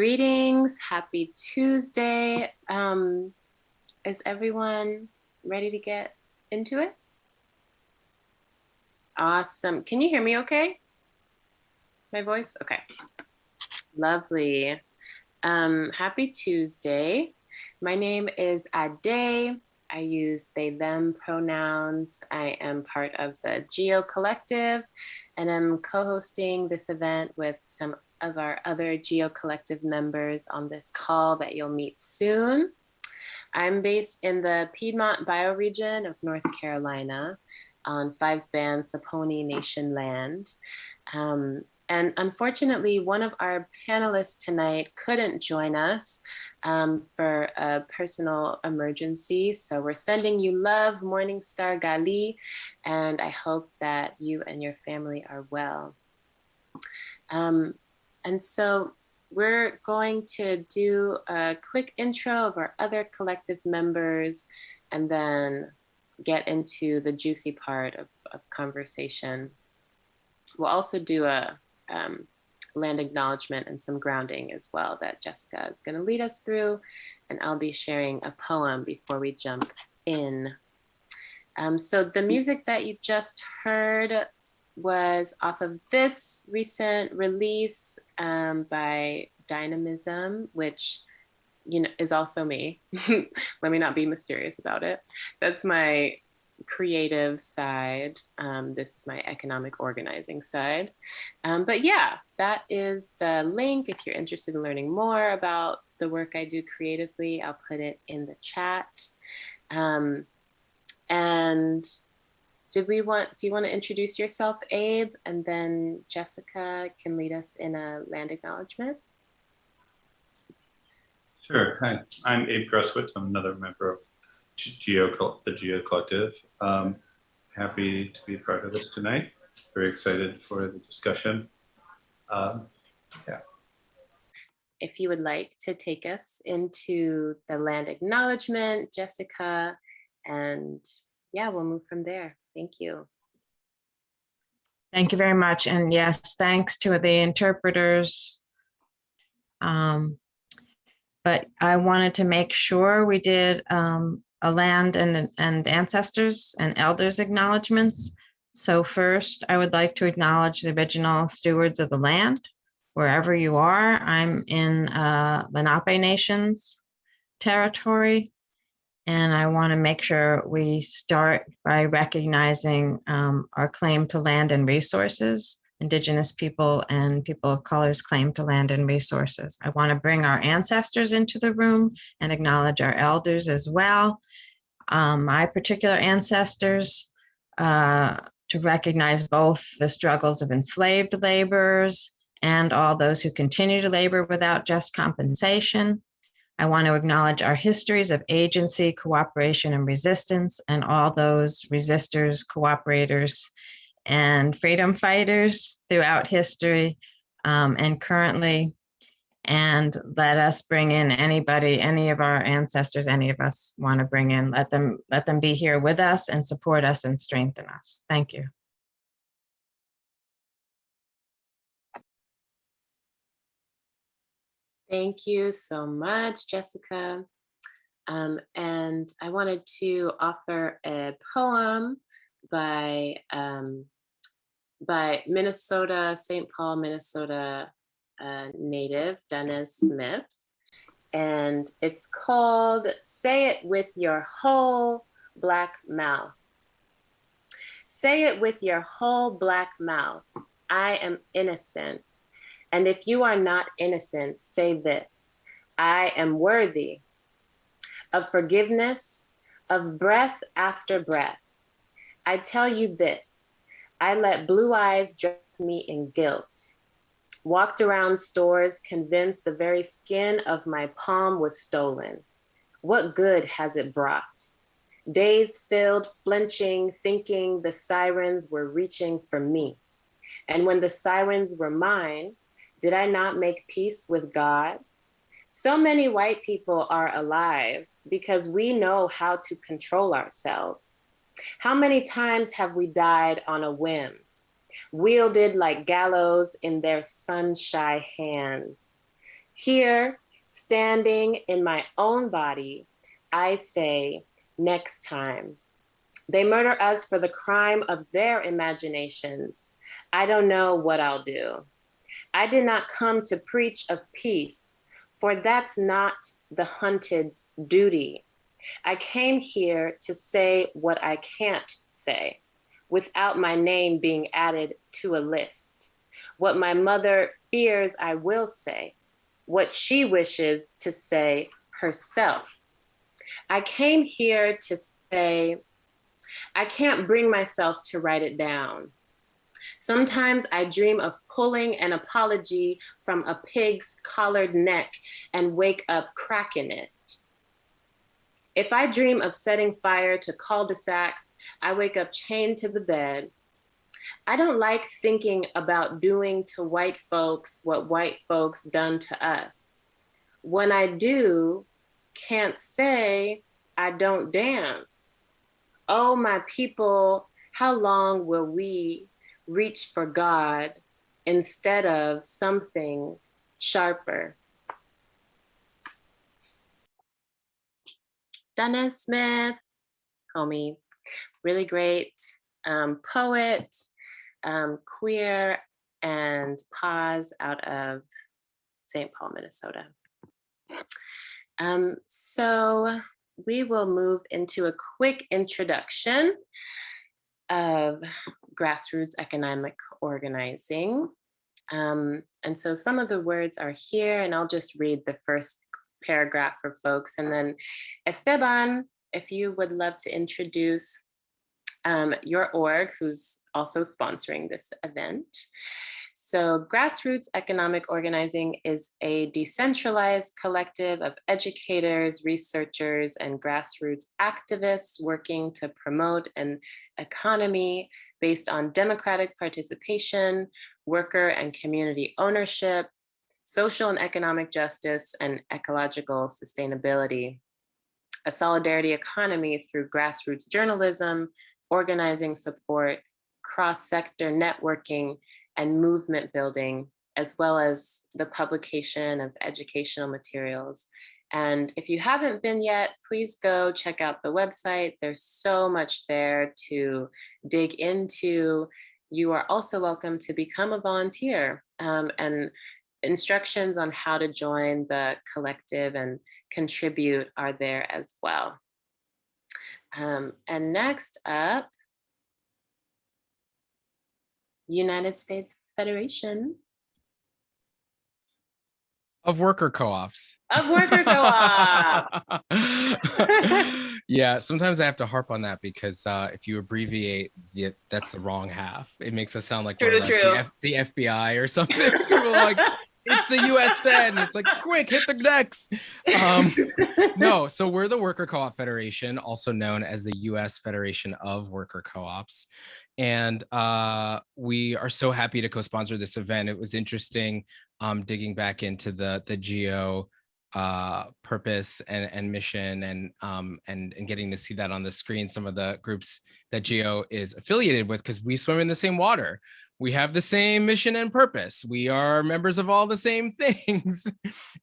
Greetings. Happy Tuesday. Um, is everyone ready to get into it? Awesome. Can you hear me okay? My voice? Okay. Lovely. Um, happy Tuesday. My name is Ade. I use they, them pronouns. I am part of the Geo Collective and I'm co-hosting this event with some of our other Geo Collective members on this call that you'll meet soon. I'm based in the Piedmont bioregion of North Carolina on five band Saponi Nation land. Um, and unfortunately, one of our panelists tonight couldn't join us um, for a personal emergency. So we're sending you love, Morningstar Gali, and I hope that you and your family are well. Um, and so we're going to do a quick intro of our other collective members and then get into the juicy part of, of conversation. We'll also do a um, land acknowledgement and some grounding as well that Jessica is going to lead us through. And I'll be sharing a poem before we jump in. Um, so the music that you just heard was off of this recent release um, by Dynamism, which you know is also me. Let me not be mysterious about it. That's my creative side. Um, this is my economic organizing side. Um, but yeah, that is the link. If you're interested in learning more about the work I do creatively, I'll put it in the chat. Um, and did we want, do you want to introduce yourself, Abe? And then Jessica can lead us in a land acknowledgement. Sure. Hi, I'm Abe Gruswitz. I'm another member of Geo, the Geo Collective. Um, happy to be part of this tonight. Very excited for the discussion. Um, yeah. If you would like to take us into the land acknowledgement, Jessica, and yeah, we'll move from there. Thank you. Thank you very much. And yes, thanks to the interpreters. Um, but I wanted to make sure we did um, a land and, and ancestors and elders acknowledgements. So first, I would like to acknowledge the original stewards of the land, wherever you are. I'm in uh, Lenape Nations territory, and I want to make sure we start by recognizing um, our claim to land and resources Indigenous people and people of color's claim to land and resources. I want to bring our ancestors into the room and acknowledge our elders as well. Um, my particular ancestors, uh, to recognize both the struggles of enslaved laborers and all those who continue to labor without just compensation. I want to acknowledge our histories of agency, cooperation, and resistance, and all those resistors, cooperators, and freedom fighters throughout history um, and currently. And let us bring in anybody, any of our ancestors, any of us want to bring in, let them, let them be here with us and support us and strengthen us. Thank you. Thank you so much, Jessica. Um, and I wanted to offer a poem by um, by Minnesota, St. Paul, Minnesota uh, native, Danez Smith. And it's called Say It With Your Whole Black Mouth. Say it with your whole black mouth. I am innocent. And if you are not innocent, say this. I am worthy of forgiveness, of breath after breath. I tell you this, I let blue eyes dress me in guilt. Walked around stores convinced the very skin of my palm was stolen. What good has it brought? Days filled, flinching, thinking the sirens were reaching for me. And when the sirens were mine, did I not make peace with God? So many white people are alive because we know how to control ourselves. How many times have we died on a whim? wielded like gallows in their sun-shy hands. Here, standing in my own body, I say, next time. They murder us for the crime of their imaginations. I don't know what I'll do. I did not come to preach of peace, for that's not the hunted's duty. I came here to say what I can't say without my name being added to a list. What my mother fears I will say, what she wishes to say herself. I came here to say, I can't bring myself to write it down. Sometimes I dream of pulling an apology from a pig's collared neck and wake up cracking it. If I dream of setting fire to cul-de-sacs, I wake up chained to the bed. I don't like thinking about doing to white folks what white folks done to us. When I do, can't say I don't dance. Oh, my people, how long will we reach for God instead of something sharper? Danez Smith, homie, really great um, poet, um, queer, and pause out of St. Paul, Minnesota. Um, so we will move into a quick introduction of grassroots economic organizing. Um, and so some of the words are here and I'll just read the first paragraph for folks. And then Esteban, if you would love to introduce um, your org, who's also sponsoring this event. So grassroots economic organizing is a decentralized collective of educators, researchers, and grassroots activists working to promote an economy based on democratic participation, worker and community ownership, social and economic justice, and ecological sustainability. A solidarity economy through grassroots journalism, organizing support, cross-sector networking, and movement building, as well as the publication of educational materials. And if you haven't been yet, please go check out the website. There's so much there to dig into. You are also welcome to become a volunteer um, and instructions on how to join the collective and contribute are there as well. Um, and next up, United States Federation of worker co-ops. of worker co-ops. yeah, sometimes I have to harp on that because uh, if you abbreviate, the, that's the wrong half. It makes us sound like we're True, like the, F- the FBI or something. People like, it's the U.S. Fed, and it's like, quick, hit the next. Um, no, so we're the Worker Co-op Federation, also known as the U.S. Federation of Worker Co-ops. And uh, we are so happy to co-sponsor this event. It was interesting um, digging back into the the geo uh, purpose and, and mission and, um, and and getting to see that on the screen. Some of the groups that geo is affiliated with because we swim in the same water. We have the same mission and purpose. We are members of all the same things,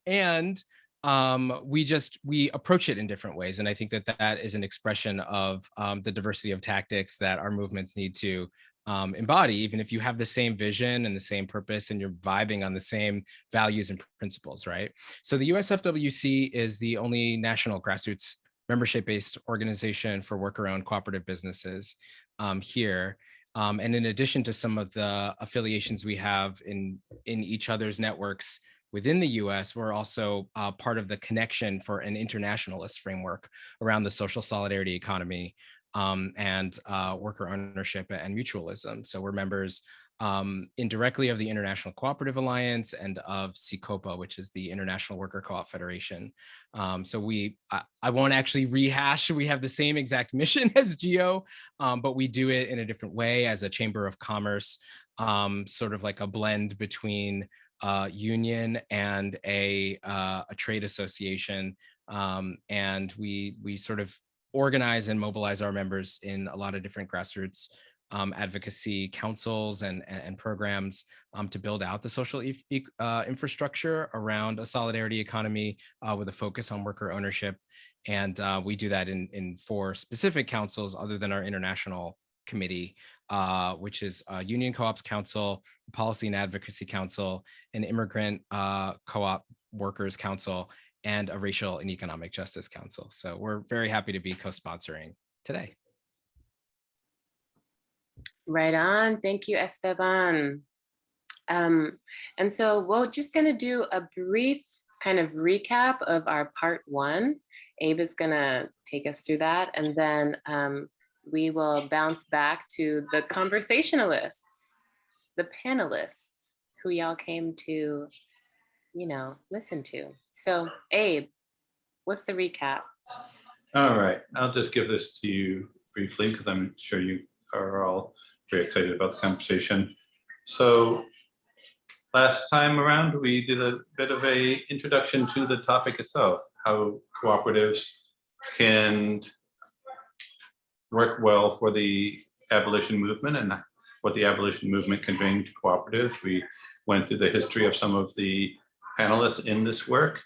and um, we just we approach it in different ways. And I think that that is an expression of um, the diversity of tactics that our movements need to um, embody, even if you have the same vision and the same purpose and you're vibing on the same values and principles, right? So the USFWC is the only national grassroots membership-based organization for worker-owned cooperative businesses um, here. Um, and in addition to some of the affiliations we have in, in each other's networks within the US, we're also uh, part of the connection for an internationalist framework around the social solidarity economy um, and uh, worker ownership and mutualism. So we're members um, indirectly of the International Cooperative Alliance and of CICOPA, which is the International Worker Co-op Federation. Um, so we, I, I, won't actually rehash, we have the same exact mission as GEO, um, but we do it in a different way as a Chamber of Commerce, um, sort of like a blend between uh, union and a, uh, a trade association. Um, and we, we sort of organize and mobilize our members in a lot of different grassroots um, advocacy councils and, and, programs um, to build out the social e- uh, infrastructure around a solidarity economy uh, with a focus on worker ownership. And uh, we do that in, in four specific councils other than our international committee, uh, which is uh, Union Co-ops Council, Policy and Advocacy Council, an Immigrant uh, Co-op Workers Council, and a Racial and Economic Justice Council. So we're very happy to be co-sponsoring today. Right on. Thank you, Esteban. Um, and so we're just going to do a brief kind of recap of our part one. Abe is going to take us through that, and then um, we will bounce back to the conversationalists, the panelists who y'all came to, you know, listen to. So, Abe, what's the recap? All right, I'll just give this to you briefly because I'm sure you are all very excited about the conversation. So last time around, we did a bit of a introduction to the topic itself, how cooperatives can work well for the abolition movement and what the abolition movement can bring to cooperatives. We went through the history of some of the panelists in this work.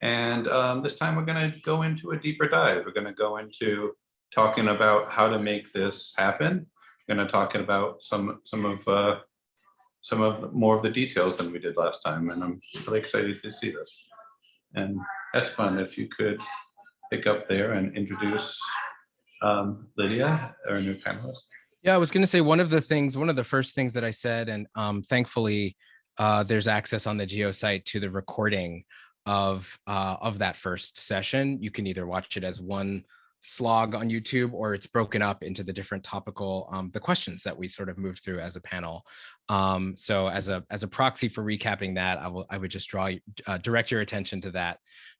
And um, this time we're going to go into a deeper dive. We're going to go into talking about how to make this happen. We're going to talk about some some of uh, some of more of the details than we did last time, and I'm really excited to see this. And Esteban, if you could pick up there and introduce um, Lydia, our new panelist. Yeah, I was going to say one of the things, one of the first things that I said, and um, thankfully uh, there's access on the Geo site to the recording of uh, of that first session. You can either watch it as one slog on YouTube or it's broken up into the different topical um, the questions that we sort of moved through as a panel. Um, so as a as a proxy for recapping that, I will I would just draw uh, direct your attention to that.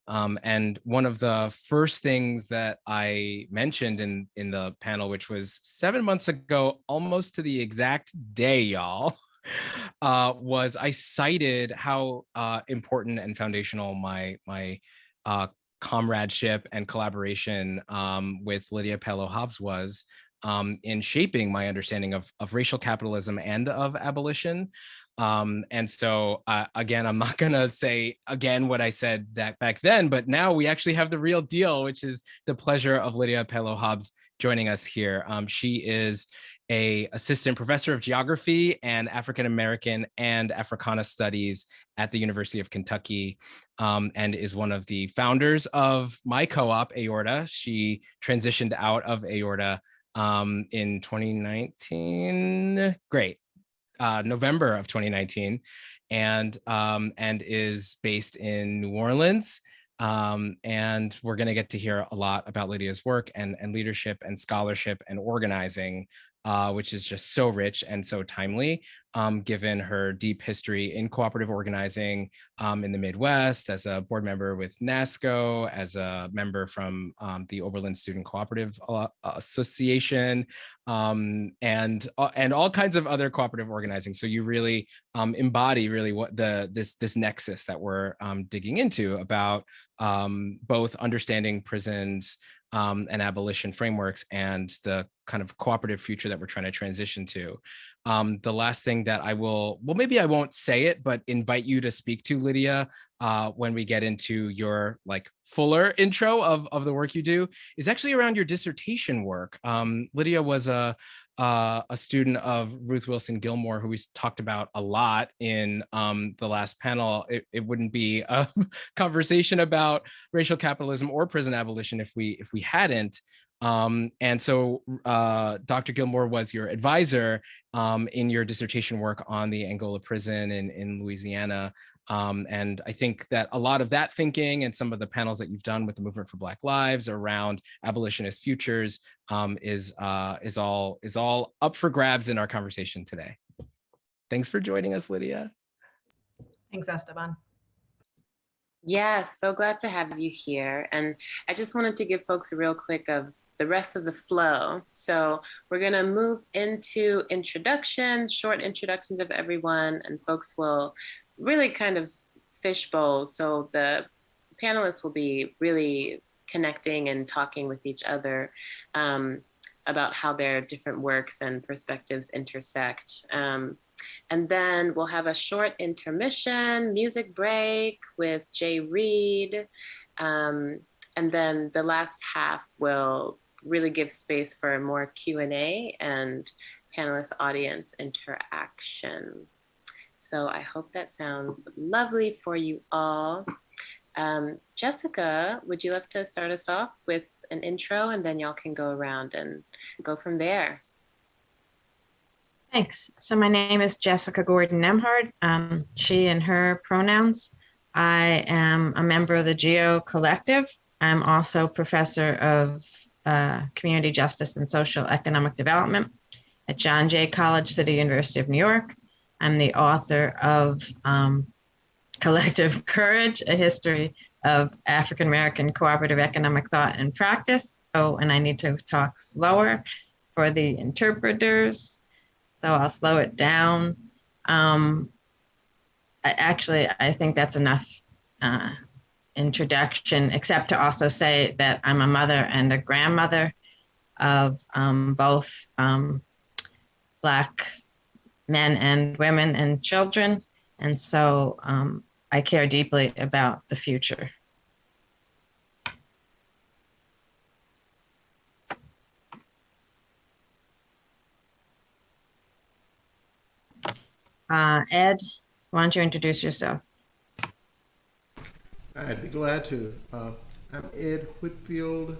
Um, and one of the first things that I mentioned in in the panel, which was seven months ago, almost to the exact day, y'all. uh, was I cited how uh, important and foundational my my uh, comradeship and collaboration um, with Lydia Pelot-Hobbs was um, in shaping my understanding of, of racial capitalism and of abolition. Um, and so, uh, again, I'm not going to say again what I said that back then, but now we actually have the real deal, which is the pleasure of Lydia Pelot-Hobbs joining us here. Um, she is a assistant professor of geography and African American and Africana studies at the University of Kentucky, um, and is one of the founders of my co-op AORTA. She transitioned out of AORTA um, in 2019. Great, uh, November of 2019, and um, and is based in New Orleans. Um, and we're going to get to hear a lot about Lydia's work and, and leadership and scholarship and organizing uh, which is just so rich and so timely, um, given her deep history in cooperative organizing um, in the Midwest, as a board member with NASCO, as a member from um, the Oberlin Student Cooperative uh, Association, um, and uh, and all kinds of other cooperative organizing. So you really um, embody really what the this this nexus that we're um, digging into about both understanding prisons um, and abolition frameworks and the kind of cooperative future that we're trying to transition to. Um, the last thing that I will, well, maybe I won't say it, but invite you to speak to Lydia uh, when we get into your like fuller intro of, of the work you do is actually around your dissertation work. Um, Lydia was a, uh, a student of Ruth Wilson Gilmore, who we talked about a lot in um, the last panel. It, it, wouldn't be a conversation about racial capitalism or prison abolition if we if we hadn't. Um, and so uh, Dr. Gilmore was your advisor um, in your dissertation work on the Angola prison in, in Louisiana. Um, and I think that a lot of that thinking and some of the panels that you've done with the Movement for Black Lives around abolitionist futures um, is uh, is all is all up for grabs in our conversation today. Thanks for joining us, Lydia. Thanks, Esteban. Yes, so glad to have you here. And I just wanted to give folks a real quick of the rest of the flow. So we're going to move into introductions, short introductions of everyone, and folks will really kind of fishbowl. So the panelists will be really connecting and talking with each other. Um, about how their different works and perspectives intersect. Um, and then we'll have a short intermission, music break with Jay Reed. Um, and then the last half will really give space for more Q&A and panelist audience interaction. So I hope that sounds lovely for you all. Um, Jessica, would you like to start us off with an intro and then y'all can go around and go from there. Thanks. So my name is Jessica Gordon Nembhard. Um, she and her pronouns. I am a member of the GEO Collective. I'm also professor of uh, community justice and social economic development at John Jay College, City University of New York. I'm the author of um, Collective Courage, a history of African American cooperative economic thought and practice. Oh, and I need to talk slower for the interpreters. So I'll slow it down. Um, I, actually, I think that's enough uh, introduction, except to also say that I'm a mother and a grandmother of um, both um, Black men and women and children. And so um, I care deeply about the future. Uh, Ed, why don't you introduce yourself? I'd be glad to. Uh, I'm Ed Whitfield.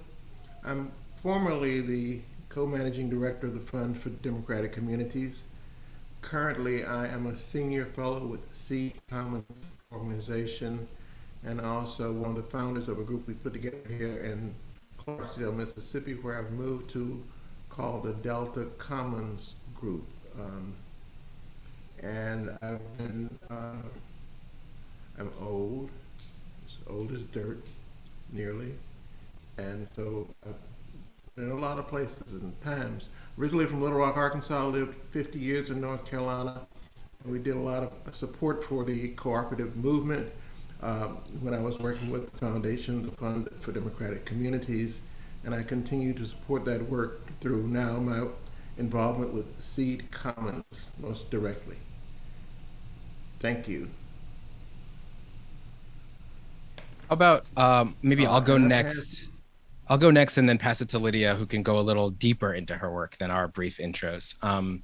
I'm formerly the co-managing director of the Fund for Democratic Communities. Currently, I am a senior fellow with the Seed Commons organization and also one of the founders of a group we put together here in Clarksdale, Mississippi, where I've moved to called the Delta Commons Group. Um, and I've been, uh, I'm old, old as dirt, nearly, and so I've been in a lot of places and times. Originally from Little Rock, Arkansas, lived 50 years in North Carolina. And we did a lot of support for the cooperative movement uh, when I was working with the Foundation, the Fund for Democratic Communities, and I continue to support that work through now my involvement with Seed Commons most directly. Thank you. How about um, maybe Uh, I'll go I've next. I'll go next and then pass it to Lydia, who can go a little deeper into her work than our brief intros. Um,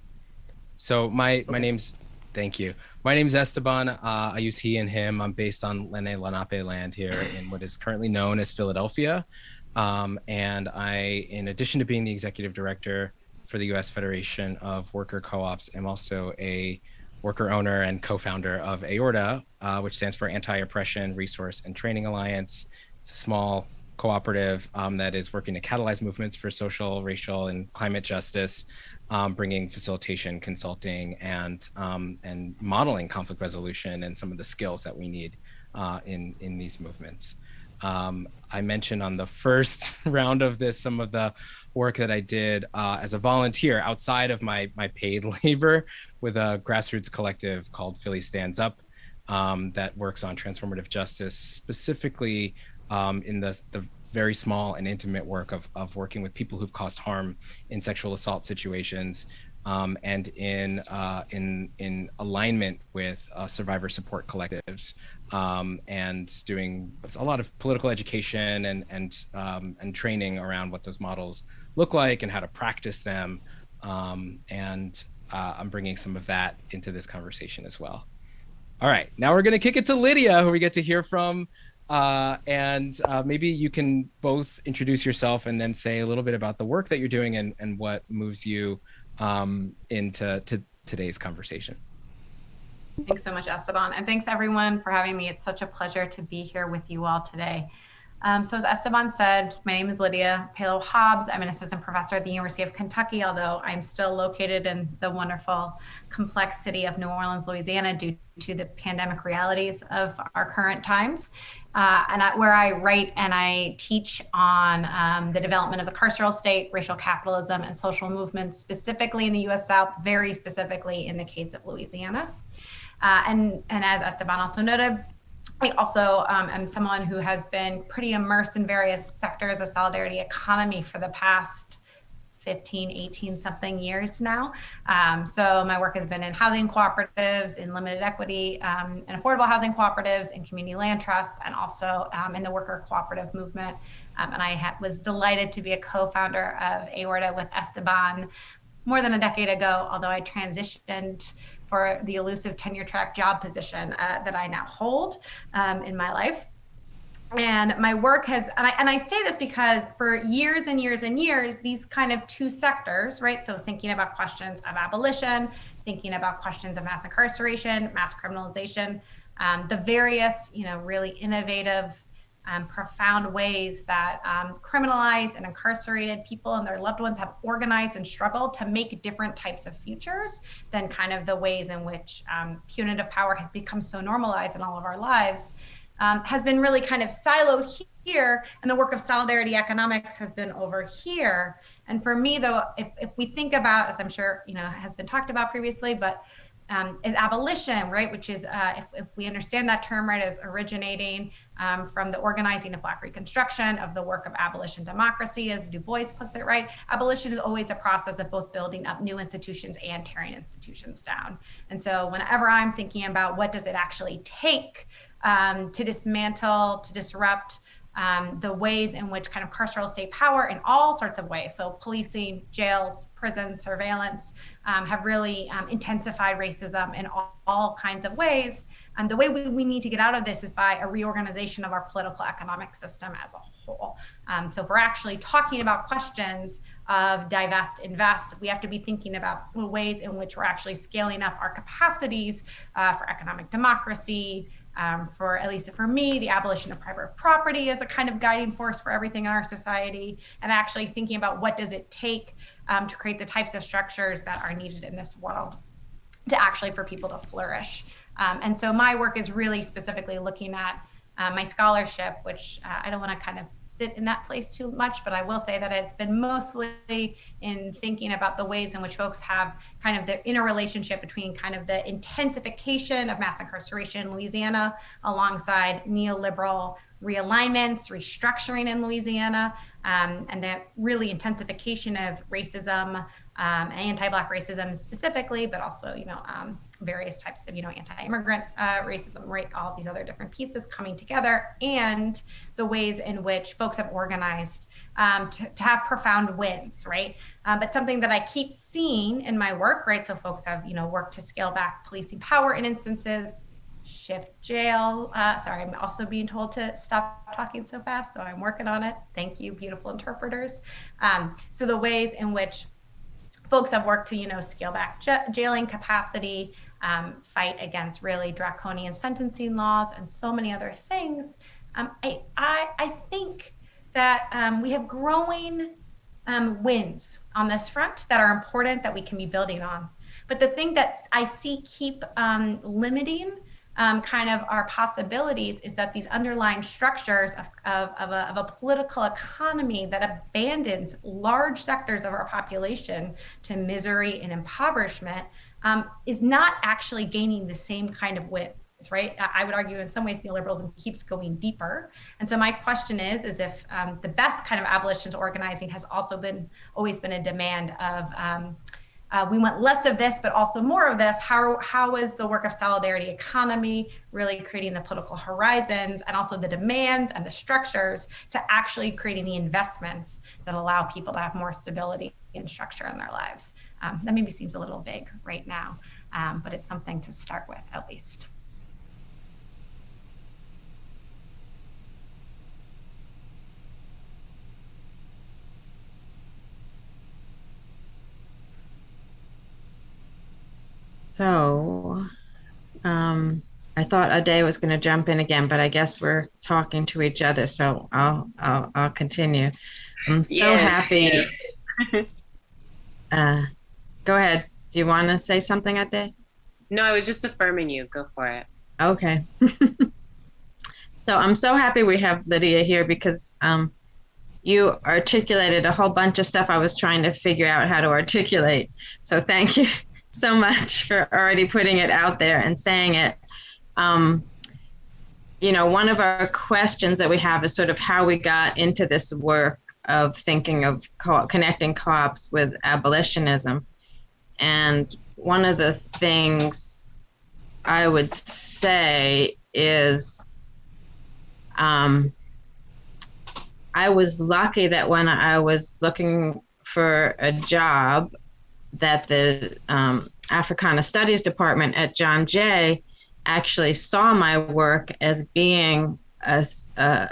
so my my name's thank you. My name's Esteban. Uh, I use he and him. I'm based on Lene Lenape land here in what is currently known as Philadelphia. Um, and I, in addition to being the executive director for the U.S. Federation of Worker Co-ops, am also a worker owner and co-founder of AORTA, uh, which stands for Anti-Oppression Resource and Training Alliance. It's a small cooperative um, that is working to catalyze movements for social, racial, and climate justice, um, bringing facilitation, consulting, and um, and modeling conflict resolution and some of the skills that we need uh, in in these movements. Um, I mentioned on the first round of this some of the work that I did uh, as a volunteer outside of my my paid labor with a grassroots collective called Philly Stands Up um, that works on transformative justice, specifically um, in the, the very small and intimate work of, of working with people who've caused harm in sexual assault situations um, and in uh, in in alignment with uh, survivor support collectives um, and doing a lot of political education and and um, and training around what those models look like and how to practice them um, and uh, I'm bringing some of that into this conversation as well. All right, now we're going to kick it to Lydia, who we get to hear from. Uh, and uh, maybe you can both introduce yourself and then say a little bit about the work that you're doing and, and what moves you um, into to today's conversation. Thanks so much, Esteban. And thanks everyone for having me. It's such a pleasure to be here with you all today. Um, so as Esteban said, my name is Lydia Pelot-Hobbs. I'm an assistant professor at the University of Kentucky, although I'm still located in the wonderful, complex city of New Orleans, Louisiana, due to the pandemic realities of our current times. Uh, and I, where I write and I teach on um, the development of the carceral state, racial capitalism, and social movements, specifically in the US South, very specifically in the case of Louisiana. Uh, and, and as Esteban also noted, I also um, am someone who has been pretty immersed in various sectors of solidarity economy for the past 15, 18 something years now. Um, so my work has been in housing cooperatives, in limited equity um, and affordable housing cooperatives, in community land trusts, and also um, in the worker cooperative movement. Um, and I was delighted to be a co-founder of AORTA with Esteban more than a decade ago, although I transitioned for the elusive tenure track job position uh, that I now hold um, in my life. And my work has and I, and I say this because for years and years and years these kind of two sectors right? So thinking about questions of abolition thinking about questions of mass incarceration mass criminalization um, the various you know really innovative um, profound ways that um, criminalized and incarcerated people and their loved ones have organized and struggled to make different types of futures than kind of the ways in which um, punitive power has become so normalized in all of our lives um, has been really kind of siloed here and the work of solidarity economics has been over here. And for me though, if, if we think about, as I'm sure, you know, has been talked about previously, but um, is abolition, right? Which is, uh, if, if we understand that term, right, as originating um, from the organizing of Black Reconstruction, of the work of abolition democracy, as Du Bois puts it, right? Abolition is always a process of both building up new institutions and tearing institutions down. And so whenever I'm thinking about what does it actually take um, to dismantle, to disrupt um, the ways in which kind of carceral state power in all sorts of ways, so policing, jails, prisons, surveillance, um, have really um, intensified racism in all, all, kinds of ways. And the way we, we need to get out of this is by a reorganization of our political economic system as a whole. Um, so if we're actually talking about questions of divest, invest, we have to be thinking about ways in which we're actually scaling up our capacities uh, for economic democracy, um, for at least for me, the abolition of private property is a kind of guiding force for everything in our society, and actually thinking about what does it take um, to create the types of structures that are needed in this world to actually for people to flourish. Um, and so my work is really specifically looking at uh, my scholarship, which uh, I don't want to kind of sit in that place too much, but I will say that it's been mostly in thinking about the ways in which folks have kind of the interrelationship between kind of the intensification of mass incarceration in Louisiana alongside neoliberal realignments, restructuring in Louisiana, um, and the really intensification of racism, um, anti-black racism specifically, but also, you know, um, various types of, you know, anti-immigrant uh, racism, right? All these other different pieces coming together and the ways in which folks have organized um, to, to, have profound wins, right? Uh, but something that I keep seeing in my work, right? So folks have, you know, worked to scale back policing power in instances, shift jail. Uh, sorry, I'm also being told to stop talking so fast, so I'm working on it. Thank you, beautiful interpreters. Um, so the ways in which folks have worked to, you know, scale back jailing capacity, um, fight against really draconian sentencing laws, and so many other things. Um, I, I, I think that um, we have growing um, wins on this front that are important that we can be building on. But the thing that I see keep um, limiting um, kind of our possibilities is that these underlying structures of, of, of, a, of, a, political economy that abandons large sectors of our population to misery and impoverishment um, is not actually gaining the same kind of wins right i would argue in some ways neoliberalism keeps going deeper and so my question is is if um, the best kind of abolitionist organizing has also been always been a demand of um, uh, we want less of this, but also more of this. How, how is the work of solidarity economy really creating the political horizons and also the demands and the structures to actually creating the investments that allow people to have more stability and structure in their lives? Um, that maybe seems a little vague right now, um, but it's something to start with at least. So um, I thought Ade was going to jump in again, but I guess we're talking to each other. So I'll I'll, I'll continue. I'm so yeah. happy. uh, go ahead. Do you want to say something, at Ade? No, I was just affirming you. Go for it. Okay. so I'm so happy we have Lydia here because um, you articulated a whole bunch of stuff I was trying to figure out how to articulate. So thank you so much for already putting it out there and saying it. Um, you know, one of our questions that we have is sort of how we got into this work of thinking of co- connecting co-ops with abolitionism. And one of the things I would say is um, I was lucky that when I was looking for a job, that the um, Africana Studies Department at John Jay actually saw my work as being a, a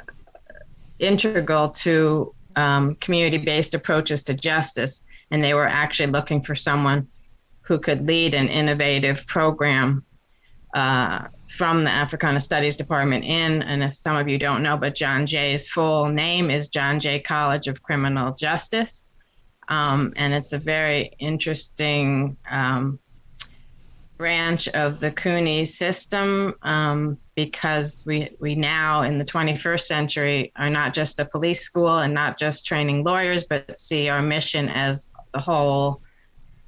integral to um, community-based approaches to justice, and they were actually looking for someone who could lead an innovative program uh, from the Africana Studies Department in. And if some of you don't know, but John Jay's full name is John Jay College of Criminal Justice. Um, and it's a very interesting um, branch of the CUNY system um, because we, we now in the 21st century are not just a police school and not just training lawyers, but see our mission as the whole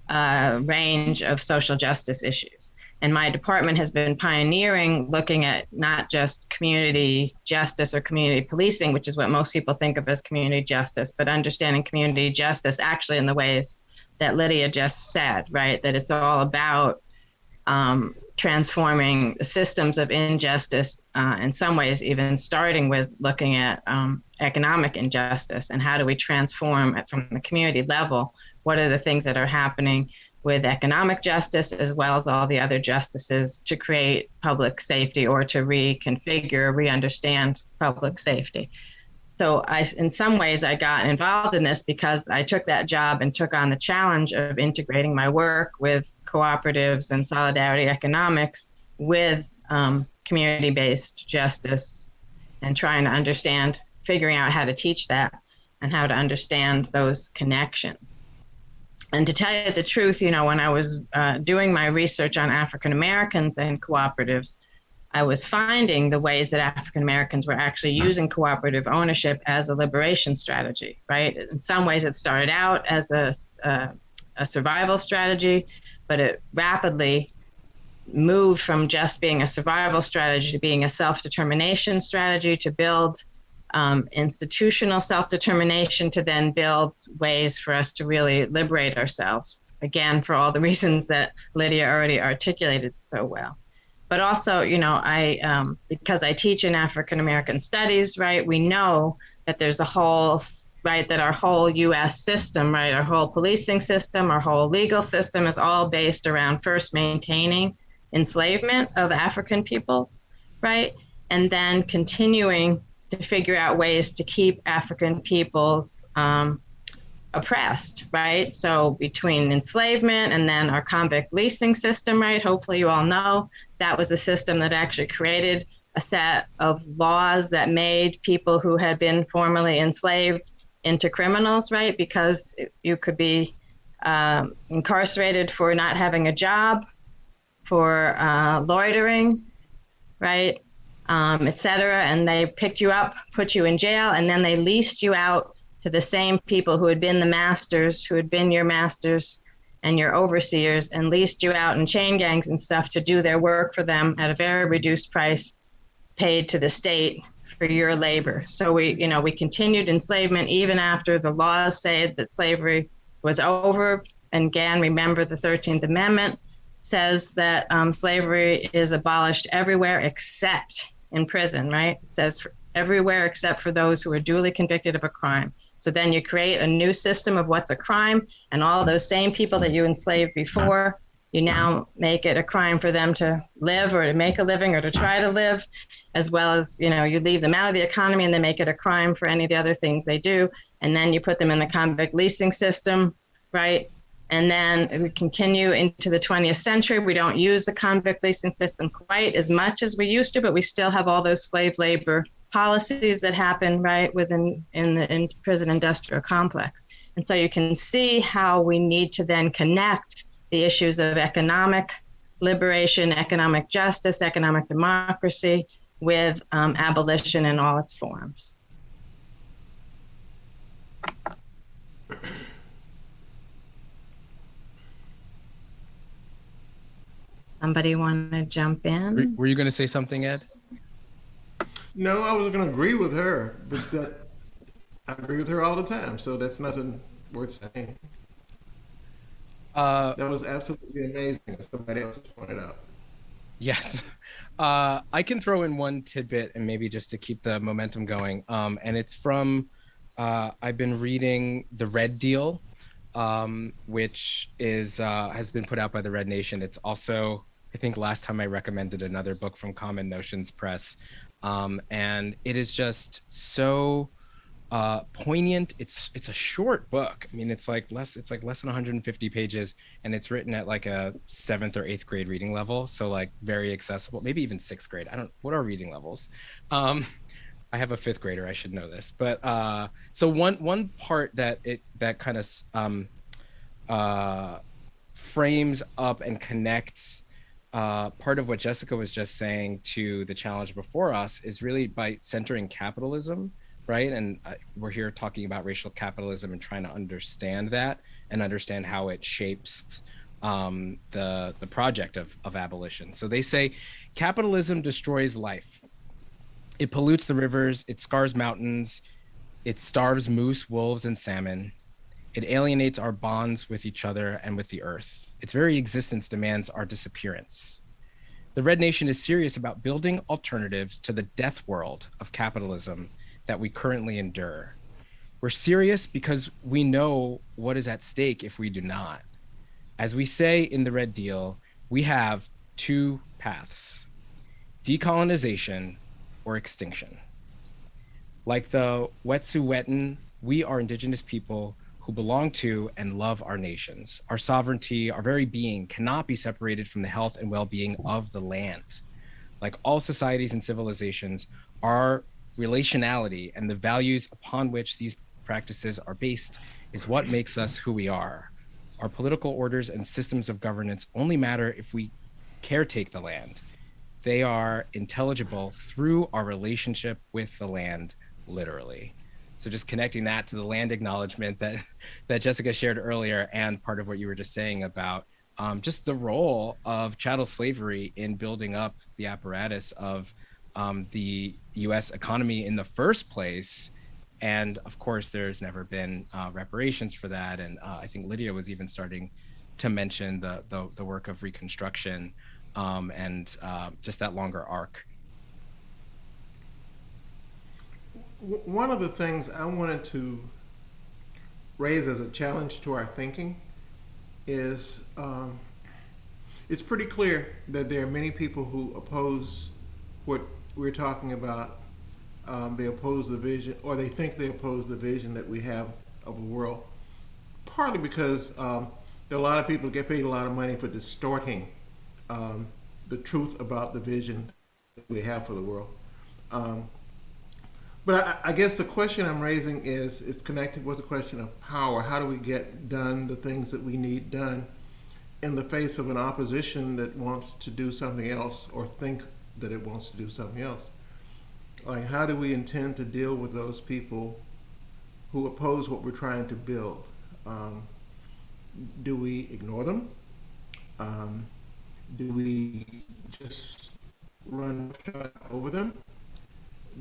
uh, range of social justice issues. And my department has been pioneering looking at not just community justice or community policing, which is what most people think of as community justice, but understanding community justice actually in the ways that Lydia just said, right? That it's all about um, transforming systems of injustice, uh, in some ways, even starting with looking at um, economic injustice and how do we transform it from the community level? What are the things that are happening with economic justice as well as all the other justices to create public safety or to reconfigure, re-understand public safety. So I, in some ways, I got involved in this because I took that job and took on the challenge of integrating my work with cooperatives and solidarity economics with um, community-based justice and trying to understand, figuring out how to teach that and how to understand those connections and to tell you the truth, you know, when I was uh, doing my research on African Americans and cooperatives, I was finding the ways that African Americans were actually using cooperative ownership as a liberation strategy, right? In some ways, it started out as a, a, a survival strategy, but it rapidly moved from just being a survival strategy to being a self determination strategy to build um, institutional self determination to then build ways for us to really liberate ourselves. Again, for all the reasons that Lydia already articulated so well. But also, you know, I, um, because I teach in African American studies, right, we know that there's a whole, right, that our whole US system, right, our whole policing system, our whole legal system is all based around first maintaining enslavement of African peoples, right, and then continuing to figure out ways to keep African peoples um, oppressed, right? So between enslavement and then our convict leasing system, right? Hopefully you all know that was a system that actually created a set of laws that made people who had been formerly enslaved into criminals, right? Because you could be um, incarcerated for not having a job, for uh, loitering, right? Um, et cetera. And they picked you up, put you in jail, and then they leased you out to the same people who had been the masters, who had been your masters and your overseers, and leased you out in chain gangs and stuff to do their work for them at a very reduced price paid to the state for your labor. So we, you know, we continued enslavement even after the laws said that slavery was over. And again, remember the 13th Amendment says that um, slavery is abolished everywhere except in prison, right? It says everywhere except for those who are duly convicted of a crime. So then you create a new system of what's a crime, and all those same people that you enslaved before, you now make it a crime for them to live or to make a living or to try to live, as well as, you know, you leave them out of the economy and they make it a crime for any of the other things they do. And then you put them in the convict leasing system, right? And then we continue into the 20th century. We don't use the convict leasing system quite as much as we used to, but we still have all those slave labor policies that happen right within in the in prison industrial complex. And so you can see how we need to then connect the issues of economic liberation, economic justice, economic democracy with um, abolition in all its forms. Somebody want to jump in? were you going to say something, Ed? No, I was going to agree with her, but that I agree with her all the time, so that's nothing worth saying. Uh, That was absolutely amazing, as somebody else pointed out. Yes. Uh, I can throw in one tidbit and maybe just to keep the momentum going. Um, and it's from, uh, I've been reading The Red Deal, um, which is, uh, has been put out by the Red Nation. It's also, I think last time I recommended another book from Common Notions Press. Um, and it is just so uh, poignant. It's it's a short book. I mean, it's like less it's like less than 150 pages, and it's written at like a seventh or eighth grade reading level, so like very accessible. Maybe even sixth grade. I don't. What are reading levels? Um, I have a fifth grader. I should know this. But uh, so one one part that it that kind of um, uh, frames up and connects uh, part of what Jessica was just saying to the challenge before us is really by centering capitalism right? And uh, we're here talking about racial capitalism and trying to understand that and understand how it shapes um, the the project of of abolition. So they say capitalism destroys life. It pollutes the rivers. It scars mountains. It starves moose, wolves, and salmon. It alienates our bonds with each other and with the earth. Its very existence demands our disappearance. The Red Nation is serious about building alternatives to the death world of capitalism that we currently endure. We're serious because we know what is at stake if we do not. As we say in the Red Deal, we have two paths decolonization or extinction. Like the Wet'suwet'en, we are indigenous people who belong to and love our nations. Our sovereignty, our very being cannot be separated from the health and well being of the land. Like all societies and civilizations, our relationality and the values upon which these practices are based is what makes us who we are. Our political orders and systems of governance only matter if we caretake the land. They are intelligible through our relationship with the land, literally. So just connecting that to the land acknowledgement that that Jessica shared earlier, and part of what you were just saying about um, just the role of chattel slavery in building up the apparatus of um, the U.S. economy in the first place. And of course, there's never been uh, reparations for that. And uh, I think Lydia was even starting to mention the the, the work of Reconstruction um, and uh, just that longer arc. One of the things I wanted to raise as a challenge to our thinking is um, it's pretty clear that there are many people who oppose what we're talking about um, they oppose the vision, or they think they oppose the vision that we have of a world. Partly because um, there are a lot of people who get paid a lot of money for distorting um, the truth about the vision that we have for the world. Um, but I, I, guess the question I'm raising is it's connected with the question of power. How do we get done the things that we need done in the face of an opposition that wants to do something else or think that it wants to do something else. Like, how do we intend to deal with those people who oppose what we're trying to build? Um, do we ignore them? Um, do we just run over them?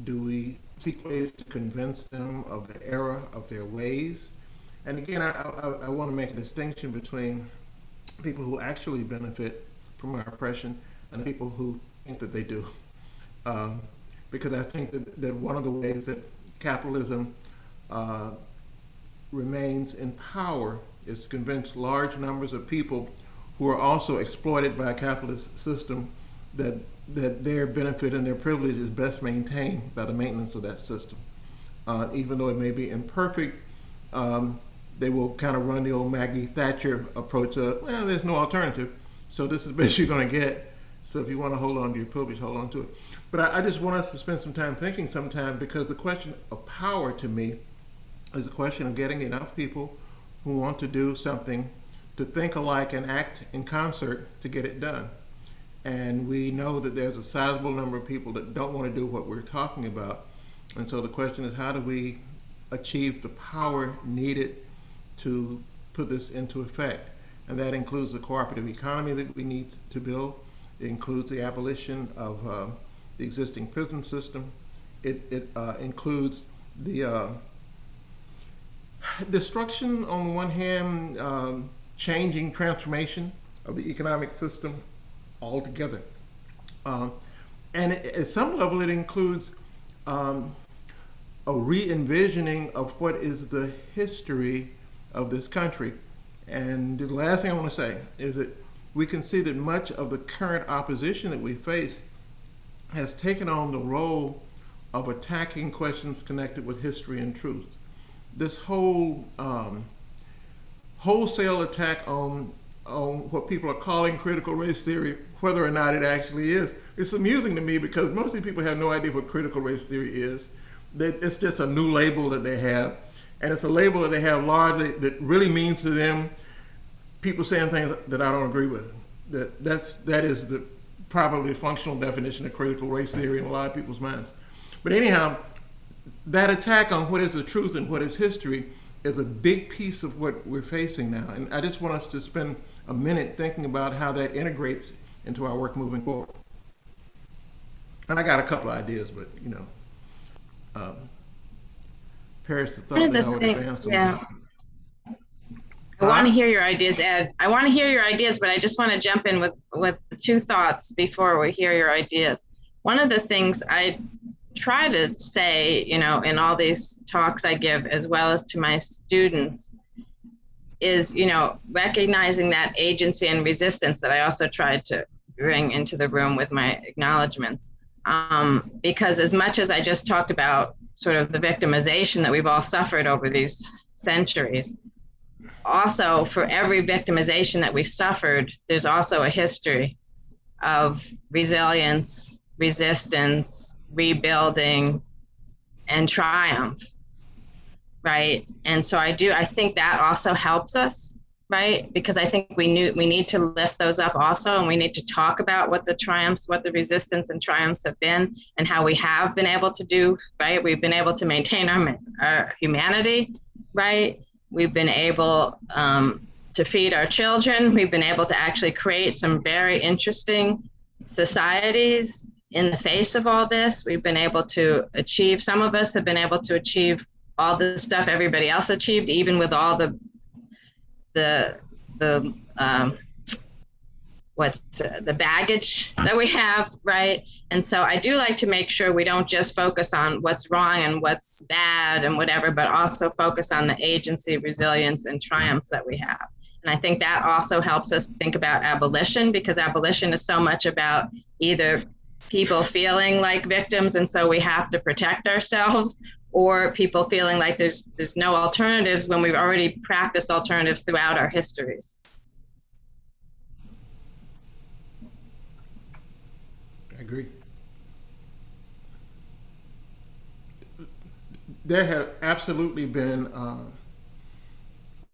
Do we seek ways to convince them of the error of their ways? And again, I, I, I want to make a distinction between people who actually benefit from our oppression and people who think that they do. Um, because I think that, that one of the ways that capitalism uh, remains in power is to convince large numbers of people who are also exploited by a capitalist system that that their benefit and their privilege is best maintained by the maintenance of that system. Uh, even though it may be imperfect, um, they will kind of run the old Maggie Thatcher approach of, well, there's no alternative, so this is the best you're going to get. So if you want to hold on to your privilege, hold on to it. But I, I just want us to spend some time thinking sometime because the question of power to me is a question of getting enough people who want to do something to think alike and act in concert to get it done. And we know that there's a sizable number of people that don't want to do what we're talking about. And so the question is how do we achieve the power needed to put this into effect? And that includes the cooperative economy that we need to build. It includes the abolition of uh, the existing prison system. It, it uh, includes the uh, destruction on the one hand, um, changing transformation of the economic system altogether. Um, and at some level, it includes um, a re-envisioning of what is the history of this country. And the last thing I want to say is that we can see that much of the current opposition that we face has taken on the role of attacking questions connected with history and truth. This whole um, wholesale attack on on what people are calling critical race theory, whether or not it actually is, it's amusing to me because most people have no idea what critical race theory is. It's just a new label that they have, and it's a label that they have largely that really means to them people saying things that I don't agree with. That that's that is the probably functional definition of critical race theory in a lot of people's minds. But anyhow, that attack on what is the truth and what is history is a big piece of what we're facing now. And I just want us to spend a minute thinking about how that integrates into our work moving forward. And I got a couple of ideas, but you know, um, Paris thought One of that the I would thing- advance yeah. I want to hear your ideas, Ed. I want to hear your ideas, but I just want to jump in with with two thoughts before we hear your ideas. One of the things I try to say, you know, in all these talks I give, as well as to my students, is you know recognizing that agency and resistance that I also tried to bring into the room with my acknowledgments. Um, because as much as I just talked about sort of the victimization that we've all suffered over these centuries, also for every victimization that we suffered, there's also a history of resilience, resistance, rebuilding, and triumph. Right. And so I do, I think that also helps us, right? Because I think we knew we need to lift those up also, and we need to talk about what the triumphs, what the resistance and triumphs have been, and how we have been able to do, right? We've been able to maintain our, our humanity, right? We've been able um, to feed our children. We've been able to actually create some very interesting societies in the face of all this. We've been able to achieve, some of us have been able to achieve all the stuff everybody else achieved, even with all the, the, the, um, what's the baggage that we have, right? And so I do like to make sure we don't just focus on what's wrong and what's bad and whatever, but also focus on the agency, resilience, and triumphs that we have. And I think that also helps us think about abolition because abolition is so much about either people feeling like victims and so we have to protect ourselves or people feeling like there's there's no alternatives when we've already practiced alternatives throughout our histories. I agree. There have absolutely been uh,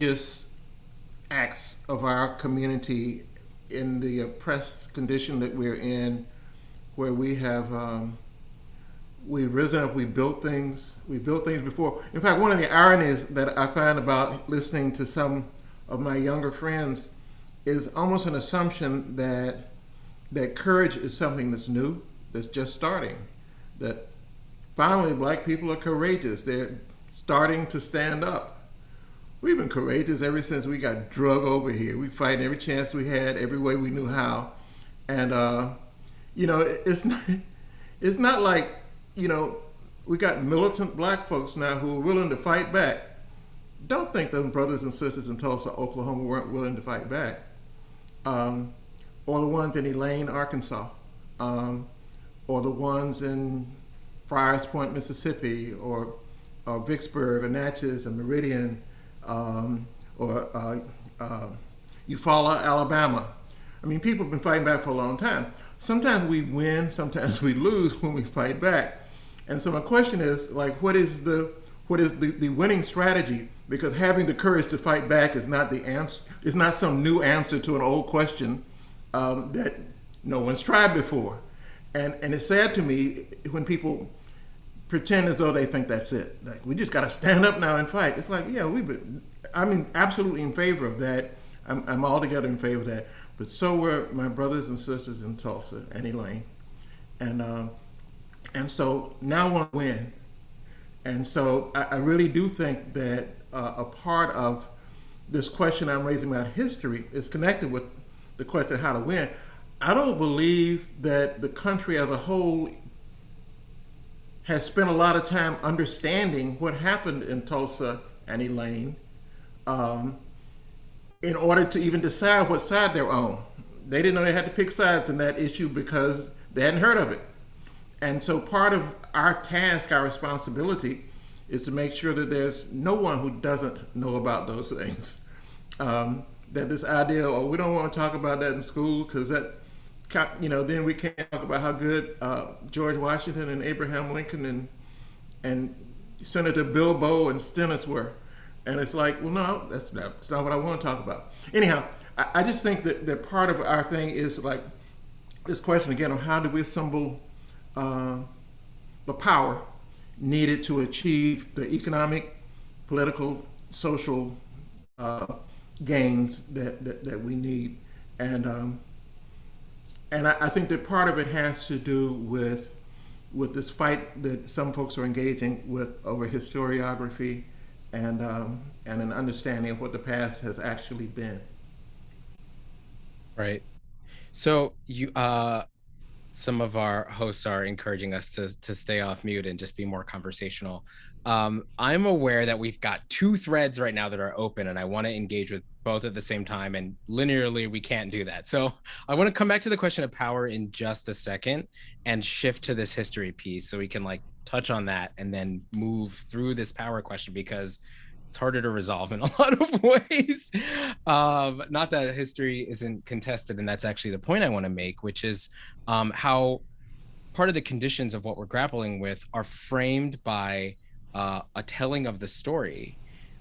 just acts of our community in the oppressed condition that we're in, where we have um, we've risen up, we built things, we built things before. In fact, one of the ironies that I find about listening to some of my younger friends is almost an assumption that that courage is something that's new, that's just starting. That finally black people are courageous. They're starting to stand up. We've been courageous ever since we got drug over here. We fight every chance we had, every way we knew how. And uh, you know, it's not it's not like, you know, we got militant black folks now who are willing to fight back. Don't think those brothers and sisters in Tulsa, Oklahoma weren't willing to fight back. Um, or the ones in Elaine, Arkansas, um, or the ones in Friars Point, Mississippi, or, or Vicksburg, or Natchez, and Meridian, um, or uh, uh, Eufaula, Alabama. I mean, people have been fighting back for a long time. Sometimes we win, sometimes we lose when we fight back. And so my question is, like, what is the what is the, the winning strategy? Because having the courage to fight back is not the answer. It's not some new answer to an old question um, that no one's tried before. And, and it's sad to me when people pretend as though they think that's it. Like, we just got to stand up now and fight. It's like, yeah, we've been, I'm absolutely in favor of that. I'm, I'm altogether in favor of that. But so were my brothers and sisters in Tulsa and Elaine. And, um, and so now I want to win. And so I, I really do think that uh, a part of this question I'm raising about history is connected with the question how to win. I don't believe that the country as a whole has spent a lot of time understanding what happened in Tulsa and Elaine um, in order to even decide what side they're on. They didn't know they had to pick sides in that issue because they hadn't heard of it. And so part of our task, our responsibility, is to make sure that there's no one who doesn't know about those things. Um, that this idea, oh, we don't want to talk about that in school because that, you know, then we can't talk about how good uh, George Washington and Abraham Lincoln and and Senator Bilbo and Stennis were. And it's like, well, no, that's not, that's not what I want to talk about. Anyhow, I, I just think that, that part of our thing is like this question again of how do we assemble uh, the power needed to achieve the economic, political, social uh, gains that, that, that, we need. And, um, and I, I, think that part of it has to do with, with this fight that some folks are engaging with over historiography and, um, and an understanding of what the past has actually been. Right. So you, uh, some of our hosts are encouraging us to to stay off mute and just be more conversational. Um, I'm aware that we've got two threads right now that are open, and I want to engage with both at the same time. And linearly, we can't do that. So I want to come back to the question of power in just a second and shift to this history piece, so we can like touch on that and then move through this power question because it's harder to resolve in a lot of ways. Um, not that history isn't contested, and that's actually the point I want to make, which is um, how part of the conditions of what we're grappling with are framed by uh, a telling of the story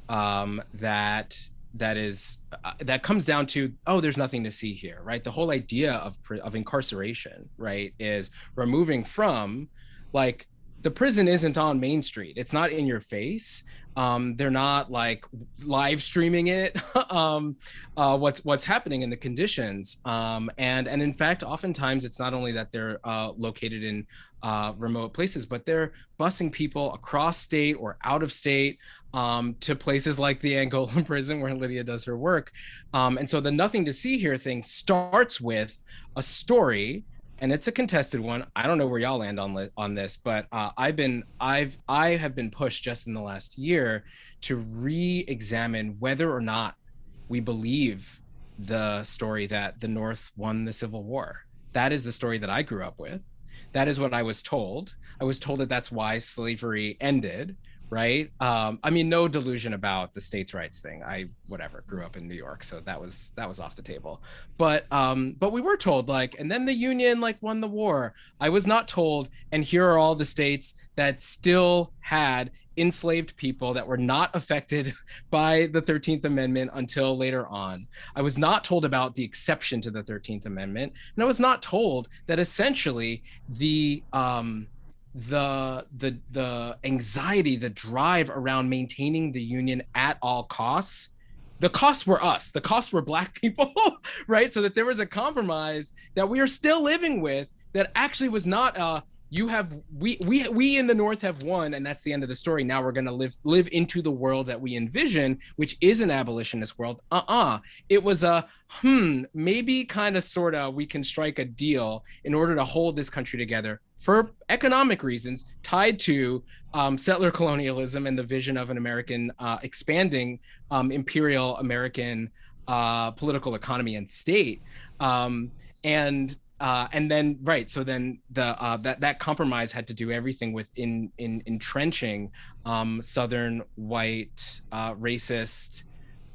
um, that that is uh, that comes down to oh there's nothing to see here right the whole idea of of incarceration right is removing from like the prison isn't on main street. It's not in your face. Um, they're not like live streaming it um, uh, what's what's happening in the conditions. Um, and and in fact oftentimes it's not only that they're uh, located in uh, remote places but they're busing people across state or out of state um, to places like the Angola prison where Lydia does her work. Um, and so the nothing to see here thing starts with a story and it's a contested one. I don't know where y'all land on on this, but uh, I've been I've I have been pushed just in the last year to re-examine whether or not we believe the story that the North won the Civil War. That is the story that I grew up with. That is what I was told. I was told that that's why slavery ended right? Um i mean no delusion about the states rights thing. I whatever grew up in new york so that was that was off the table. But um but we were told like and then the union like won the war. I was not told and here are all the states that still had enslaved people that were not affected by the 13th amendment until later on. I was not told about the exception to the 13th amendment and i was not told that essentially the um the the the anxiety the drive around maintaining the union at all costs. The costs were us. The costs were black people right? So that there was a compromise that we are still living with that actually was not uh you have we we we in the north have won and that's the end of the story. Now we're going to live live into the world that we envision which is an abolitionist world. Uh-uh. It was a hmm maybe kind of sort of we can strike a deal in order to hold this country together for economic reasons tied to um, settler colonialism and the vision of an american uh, expanding um, imperial american uh, political economy and state. Um, and uh, and then right so then the uh, that that compromise had to do everything with in in entrenching um, southern white uh, racist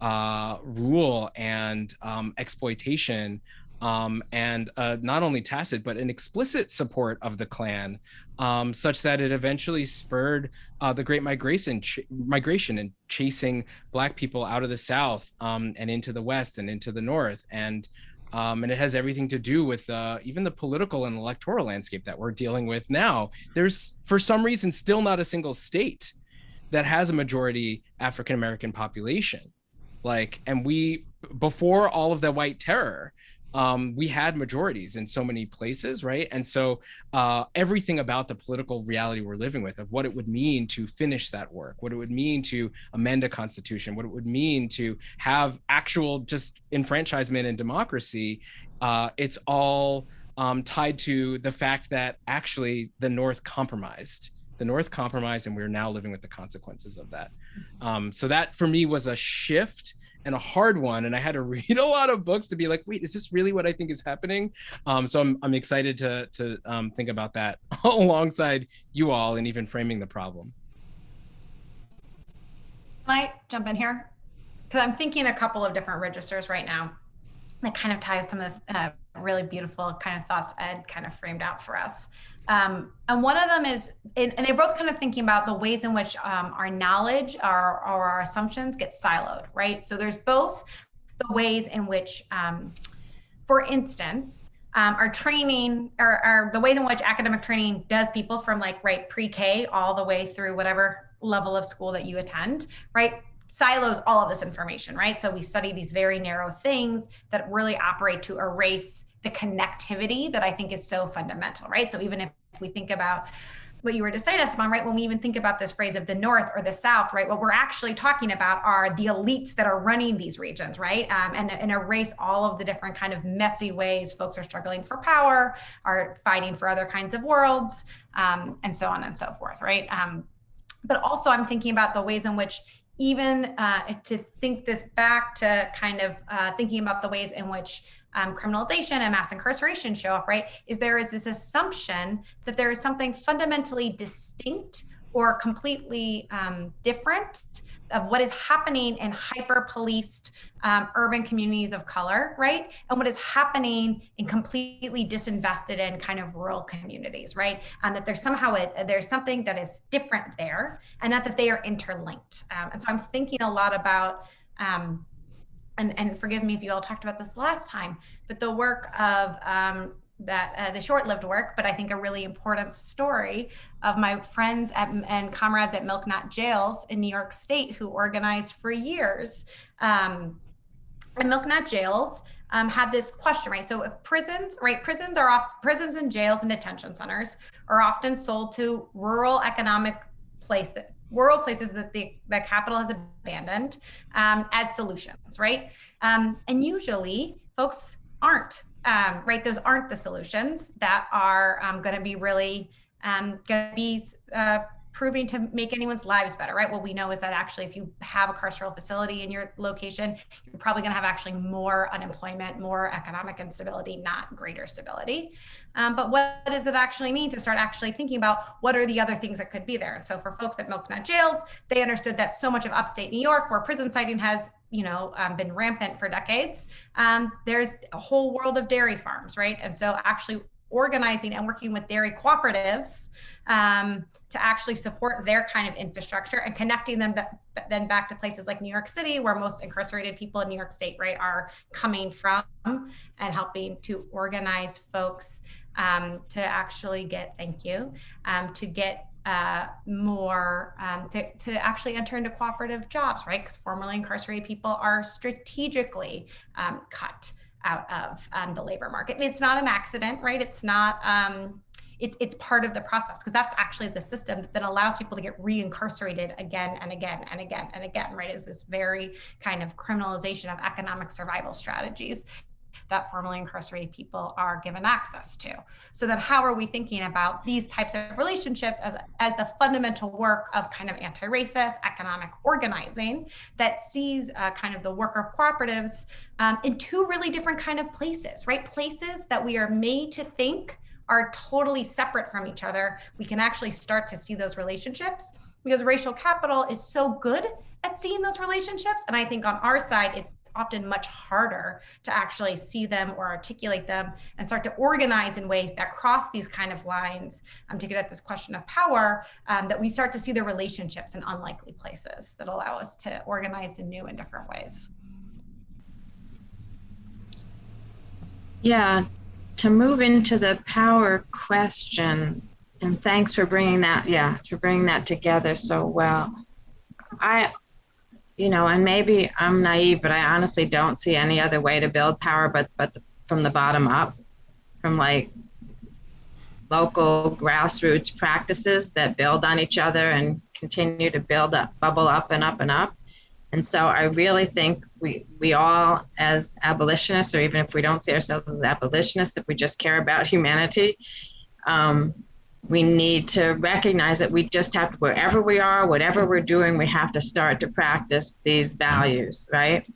uh, rule and um, exploitation um, and uh, not only tacit but an explicit support of the Klan, um, such that it eventually spurred uh, the Great Migration, migration and chasing Black people out of the South um, and into the West and into the North, and um, and it has everything to do with uh, even the political and electoral landscape that we're dealing with now. There's, for some reason, still not a single state that has a majority African American population. Like, and we, before all of the white terror, um, we had majorities in so many places, right? And so uh, everything about the political reality we're living with, of what it would mean to finish that work, what it would mean to amend a constitution, what it would mean to have actual just enfranchisement and democracy, uh, it's all um, tied to the fact that actually the North compromised. The North compromised, and we're now living with the consequences of that. Um, so that for me was a shift and a hard one. And I had to read a lot of books to be like, wait, is this really what I think is happening? Um, so I'm, I'm excited to, to um, think about that alongside you all and even framing the problem. Can I jump in here? Because I'm thinking a couple of different registers right now that kind of tie some of the uh, really beautiful kind of thoughts Ed kind of framed out for us. Um, and one of them is, and they're both kind of thinking about the ways in which um, our knowledge our, or our assumptions get siloed, right? So there's both the ways in which, um, for instance, um, our training or, or the ways in which academic training does people from like right pre-K all the way through whatever level of school that you attend, right? silos all of this information, right? So we study these very narrow things that really operate to erase the connectivity that I think is so fundamental, right? So even if, we think about what you were to just saying, Esteban, right? When we even think about this phrase of the North or the South, right? What we're actually talking about are the elites that are running these regions, right? Um, and, and erase all of the different kind of messy ways folks are struggling for power, are fighting for other kinds of worlds, um, and so on and so forth, right? Um, but also I'm thinking about the ways in which even uh, to think this back to kind of uh, thinking about the ways in which um, criminalization and mass incarceration show up, right, is there is this assumption that there is something fundamentally distinct or completely um, different of what is happening in hyper policed um, urban communities of color, right? And what is happening in completely disinvested in kind of rural communities, right? And that there's somehow a, there's something that is different there and not that they are interlinked. Um, and so I'm thinking a lot about, um, and, and forgive me if you all talked about this last time, but the work of um, that uh, the short-lived work, but I think a really important story of my friends at, and comrades at Milk Not Jails in New York State who organized for years. Um, and Milk Not Jails um, had this question, right? So if prisons, right, prisons are off, prisons and jails and detention centers are often sold to rural economic places, rural places that the, the capital has abandoned um, as solutions, right? Um, and usually folks aren't um, right? Those aren't the solutions that are um, going to be really um, going to be uh, proving to make anyone's lives better, right? What we know is that actually, if you have a carceral facility in your location, you're probably going to have actually more unemployment, more economic instability, not greater stability. Um, but what does it actually mean to start actually thinking about what are the other things that could be there? And so for folks at Milk Not Jails, they understood that so much of upstate New York, where prison siting has you know um, been rampant for decades um, there's a whole world of dairy farms right and so actually organizing and working with dairy cooperatives um, to actually support their kind of infrastructure and connecting them then back to places like New York City, where most incarcerated people in New York State, right, are coming from, and helping to organize folks um, to actually get, thank you, um, to get uh, more um, to, to actually enter into cooperative jobs, right? Because formerly incarcerated people are strategically um, cut out of um, the labor market. It's not an accident, right? It's not, um, it, it's part of the process because that's actually the system that allows people to get reincarcerated again and again and again and again, right? Is this very kind of criminalization of economic survival strategies that formerly incarcerated people are given access to. So then how are we thinking about these types of relationships as, as the fundamental work of kind of anti-racist economic organizing that sees uh, kind of the work of cooperatives um, in two really different kind of places, right? Places that we are made to think are totally separate from each other. We can actually start to see those relationships because racial capital is so good at seeing those relationships. And I think on our side, it's often much harder to actually see them or articulate them and start to organize in ways that cross these kind of lines um, to get at this question of power, um, that we start to see the relationships in unlikely places that allow us to organize in new and different ways. Yeah, to move into the power question, and thanks for bringing that, yeah, for bringing that together so well. I you know, and maybe I'm naive, but I honestly don't see any other way to build power but but the, from the bottom up, from like local grassroots practices that build on each other and continue to build up, bubble up and up and up. And so I really think we, we all, as abolitionists, or even if we don't see ourselves as abolitionists, if we just care about humanity, um, we need to recognize that we just have to, wherever we are, whatever we're doing, we have to start to practice these values, right?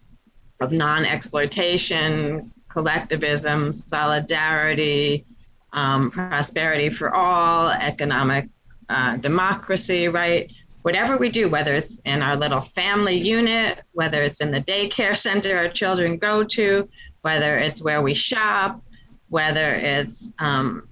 Of non exploitation, collectivism, solidarity, um, prosperity for all, economic uh, democracy, right? Whatever we do, whether it's in our little family unit, whether it's in the daycare center our children go to, whether it's where we shop, whether it's um,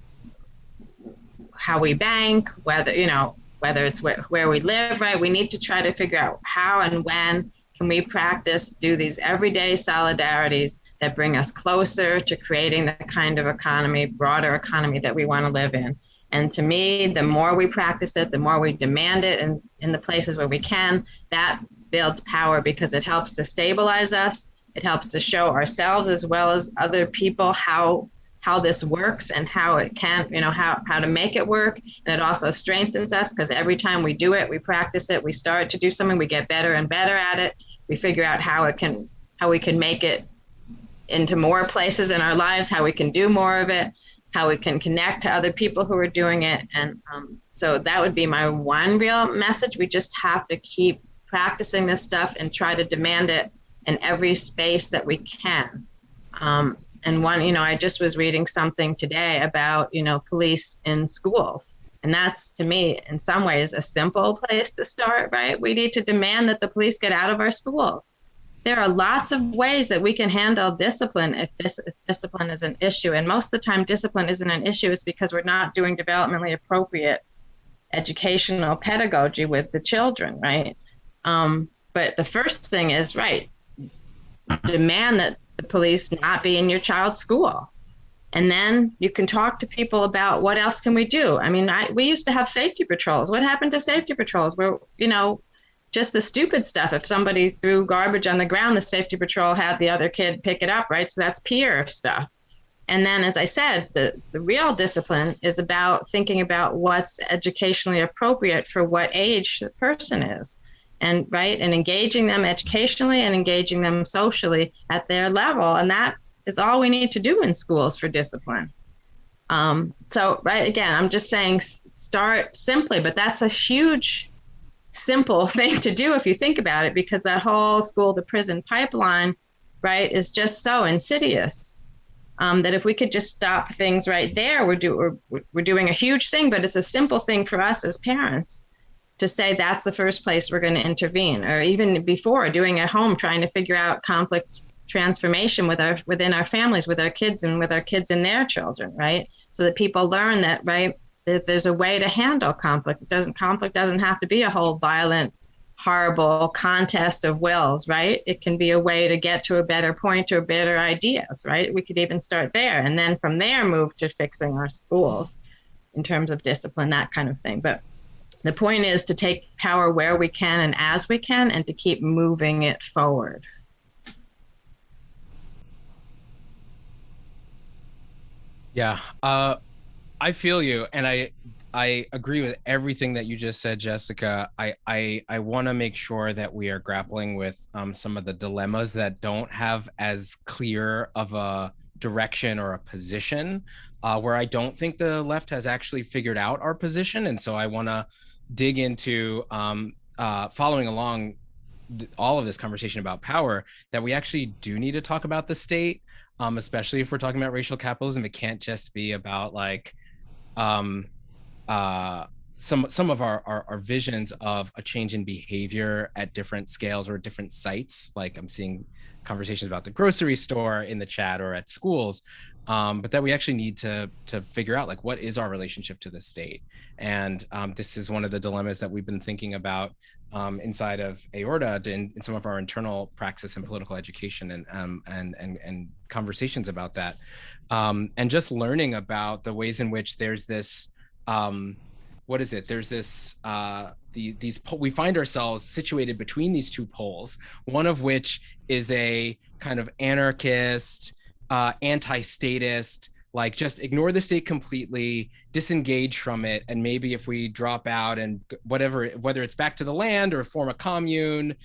how we bank, whether, you know, whether it's where, where we live, right? We need to try to figure out how and when can we practice, do these everyday solidarities that bring us closer to creating the kind of economy, broader economy that we want to live in. And to me, the more we practice it, the more we demand it in, in the places where we can, that builds power because it helps to stabilize us. It helps to show ourselves as well as other people how how this works and how it can, you know, how, how to make it work. And it also strengthens us because every time we do it, we practice it, we start to do something, we get better and better at it. We figure out how it can, how we can make it into more places in our lives, how we can do more of it, how we can connect to other people who are doing it. And um, so that would be my one real message. We just have to keep practicing this stuff and try to demand it in every space that we can. Um, and one, you know, I just was reading something today about, you know, police in schools. And that's to me, in some ways, a simple place to start, right? We need to demand that the police get out of our schools. There are lots of ways that we can handle discipline if this if discipline is an issue. And most of the time, discipline isn't an issue. It's because we're not doing developmentally appropriate educational pedagogy with the children, right? Um, but the first thing is, right, demand that the police not be in your child's school and then you can talk to people about what else can we do i mean I, we used to have safety patrols what happened to safety patrols where you know just the stupid stuff. If somebody threw garbage on the ground the safety patrol had the other kid pick it up right? So that's peer stuff. And then as i said the, the real discipline is about thinking about what's educationally appropriate for what age the person is. And right and engaging them educationally and engaging them socially at their level. And that is all we need to do in schools for discipline. Um, so right again i'm just saying start simply but that's a huge simple thing to do if you think about it because that whole school to prison pipeline right is just so insidious um, that if we could just stop things right there we're, do, we're, we're doing a huge thing but it's a simple thing for us as parents to say that's the first place we're going to intervene or even before doing at home trying to figure out conflict transformation with our within our families with our kids and with our kids and their children right? So that people learn that right that there's a way to handle conflict. It doesn't conflict doesn't have to be a whole violent horrible contest of wills right? It can be a way to get to a better point or better ideas right? We could even start there and then from there move to fixing our schools in terms of discipline that kind of thing. But the point is to take power where we can and as we can and to keep moving it forward. Yeah, uh, I feel you, and I I agree with everything that you just said, Jessica. I I I want to make sure that we are grappling with um, some of the dilemmas that don't have as clear of a direction or a position. Uh, where I don't think the left has actually figured out our position, and so I want to dig into um, uh, following along all of this conversation about power that we actually do need to talk about the state um, especially if we're talking about racial capitalism it can't just be about like um, uh, some some of our, our, our visions of a change in behavior at different scales or different sites. Like i'm seeing conversations about the grocery store in the chat or at schools um, but that we actually need to to figure out like what is our relationship to the state? And um, this is one of the dilemmas that we've been thinking about um, inside of AORTA in, in, some of our internal praxis and political education and um, and, and and conversations about that. Um, and just learning about the ways in which there's this um, what is it? There's this uh, the, these we find ourselves situated between these two poles one of which is a kind of anarchist uh, anti-statist, like just ignore the state completely, disengage from it, and maybe if we drop out and whatever, whether it's back to the land or form a commune,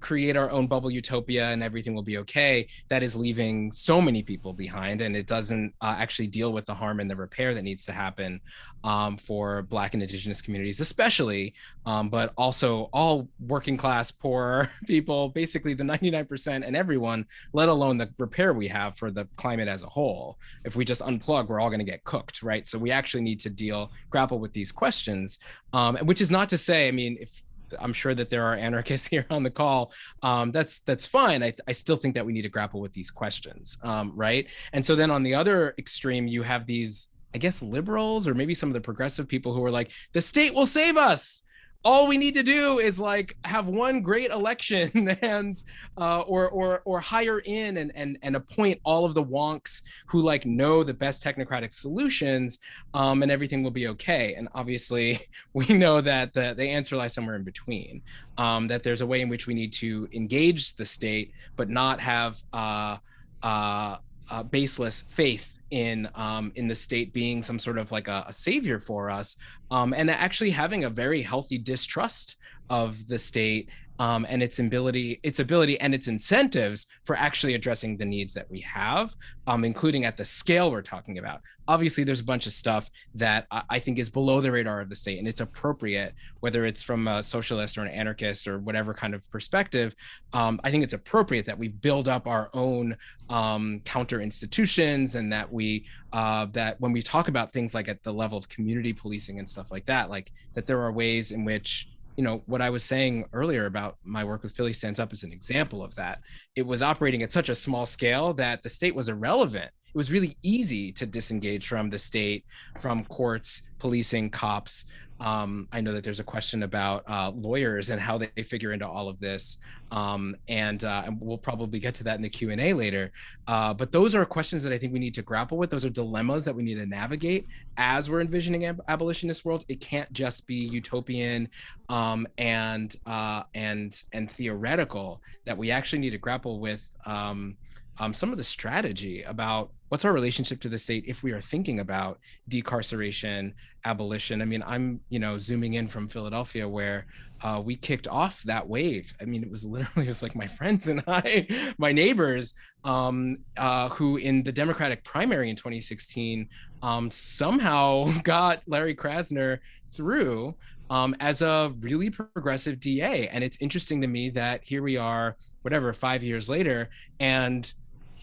create our own bubble utopia, and everything will be okay. That is leaving so many people behind, and it doesn't uh, actually deal with the harm and the repair that needs to happen um, for Black and Indigenous communities, especially, um, but also all working class, poor people, basically the 99% and everyone, let alone the repair we have for the climate as a whole. If we just unplug, we're all going to get cooked, right? So we actually need to deal, grapple with these questions, um, which is not to say, I mean, if I'm sure that there are anarchists here on the call. Um, that's that's fine. I, I still think that we need to grapple with these questions, um, right? And so then on the other extreme, you have these, I guess, liberals or maybe some of the progressive people who are like, the state will save us all we need to do is like have one great election and uh, or or or hire in and and and appoint all of the wonks who like know the best technocratic solutions um, and everything will be okay. And obviously we know that the, the answer lies somewhere in between um, that there's a way in which we need to engage the state but not have uh, uh, uh baseless faith in um, in the state being some sort of like a, a savior for us, um, and actually having a very healthy distrust of the state um, and its ability, its ability and its incentives for actually addressing the needs that we have, um, including at the scale we're talking about. Obviously, there's a bunch of stuff that I, I think is below the radar of the state, and it's appropriate, whether it's from a socialist or an anarchist or whatever kind of perspective. Um, I think it's appropriate that we build up our own um, counter institutions, and that we uh, that when we talk about things like at the level of community policing and stuff like that, like that there are ways in which you know what i was saying earlier about my work with philly stands up as an example of that. It was operating at such a small scale that the state was irrelevant. It was really easy to disengage from the state from courts policing cops um, I know that there's a question about uh, lawyers and how they figure into all of this, um, and, uh, and, we'll probably get to that in the Q and A later. Uh, but those are questions that I think we need to grapple with. Those are dilemmas that we need to navigate as we're envisioning ab abolitionist worlds. It can't just be utopian um, and uh, and and theoretical. That we actually need to grapple with um, um, some of the strategy about what's our relationship to the state if we are thinking about decarceration abolition. I mean i'm you know zooming in from philadelphia where uh, we kicked off that wave. I mean it was literally just like my friends and i my neighbors um, uh, who in the democratic primary in 2016 um, somehow got larry krasner through um, as a really progressive da and it's interesting to me that here we are whatever five years later and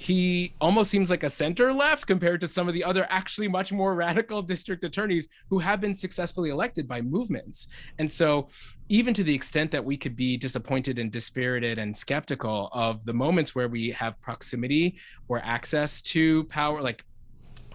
he almost seems like a center left compared to some of the other actually much more radical district attorneys who have been successfully elected by movements. And so even to the extent that we could be disappointed and dispirited and skeptical of the moments where we have proximity or access to power, like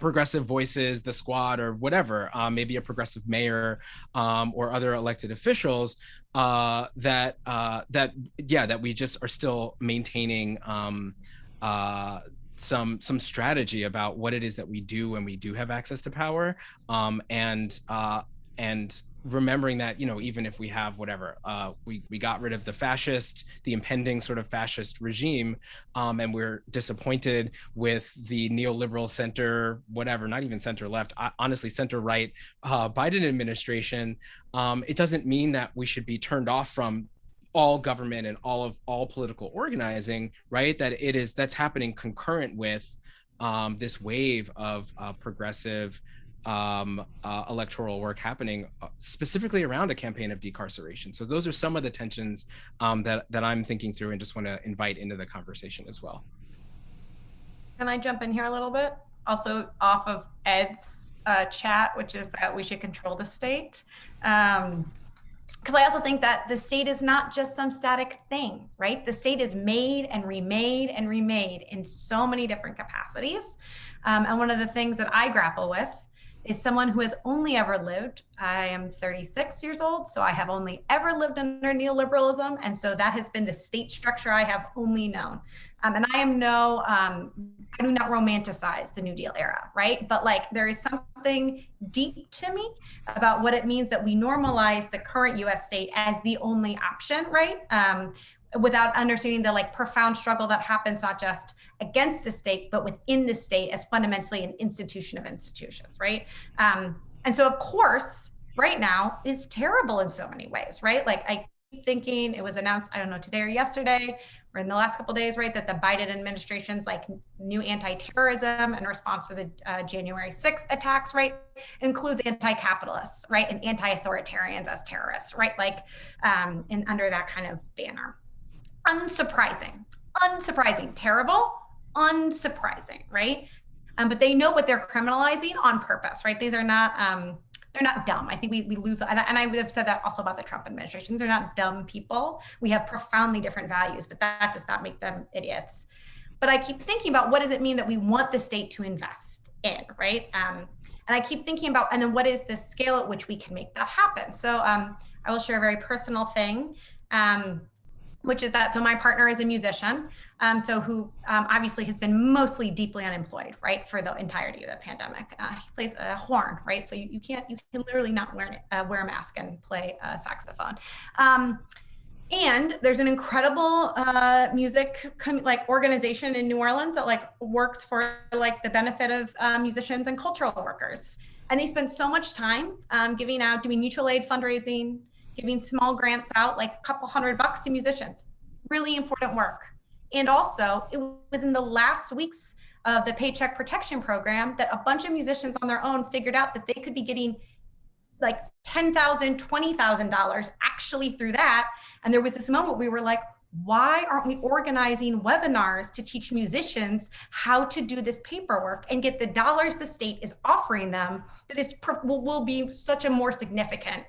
progressive voices, the squad, or whatever, um, maybe a progressive mayor um, or other elected officials, uh, that uh, that yeah, that we just are still maintaining um, uh, some some strategy about what it is that we do when we do have access to power. Um, and uh, and remembering that you know even if we have whatever uh, we we got rid of the fascist the impending sort of fascist regime um, and we're disappointed with the neoliberal center whatever not even center left honestly center right uh, Biden administration. Um, it doesn't mean that we should be turned off from all government and all of all political organizing, right? That it is that's happening concurrent with um, this wave of uh, progressive um, uh, electoral work happening uh, specifically around a campaign of decarceration. So those are some of the tensions um, that that I'm thinking through and just want to invite into the conversation as well. Can I jump in here a little bit? Also off of Ed's uh, chat, which is that we should control the state. Um, because I also think that the state is not just some static thing, right? The state is made and remade and remade in so many different capacities. Um, and one of the things that I grapple with is someone who has only ever lived. I am 36 years old, so I have only ever lived under neoliberalism. And so that has been the state structure I have only known. Um, and I am no, um, I do not romanticize the New Deal era, right? But like there is something deep to me about what it means that we normalize the current US state as the only option, right? Um, without understanding the like profound struggle that happens not just against the state, but within the state as fundamentally an institution of institutions, right? Um, and so, of course, right now is terrible in so many ways, right? Like I keep thinking it was announced, I don't know, today or yesterday, or in the last couple days, right, that the Biden administration's like new anti-terrorism in response to the uh, January 6th attacks, right, includes anti-capitalists, right, and anti-authoritarians as terrorists, right, like, um, and under that kind of banner. Unsurprising, unsurprising, terrible, unsurprising, right? Um, but they know what they're criminalizing on purpose, right? These are not um, they're not dumb. I think we, we lose, and I, and I would have said that also about the Trump administration. They're not dumb people. We have profoundly different values, but that does not make them idiots. But I keep thinking about what does it mean that we want the state to invest in, right? Um, and I keep thinking about, and then what is the scale at which we can make that happen? So um, I will share a very personal thing. Um, which is that so my partner is a musician um, so who um, obviously has been mostly deeply unemployed right for the entirety of the pandemic uh, he plays a horn right so you, you can't you can literally not wear, uh, wear a mask and play a saxophone um, and there's an incredible uh, music like organization in New Orleans that like works for like the benefit of uh, musicians and cultural workers. And they spend so much time um, giving out, doing mutual aid fundraising, giving small grants out, like a couple hundred bucks to musicians. Really important work. And also, it was in the last weeks of the Paycheck Protection Program that a bunch of musicians on their own figured out that they could be getting like $10,000, $20,000 actually through that. And there was this moment we were like, why aren't we organizing webinars to teach musicians how to do this paperwork and get the dollars the state is offering them that is will, will be such a more significant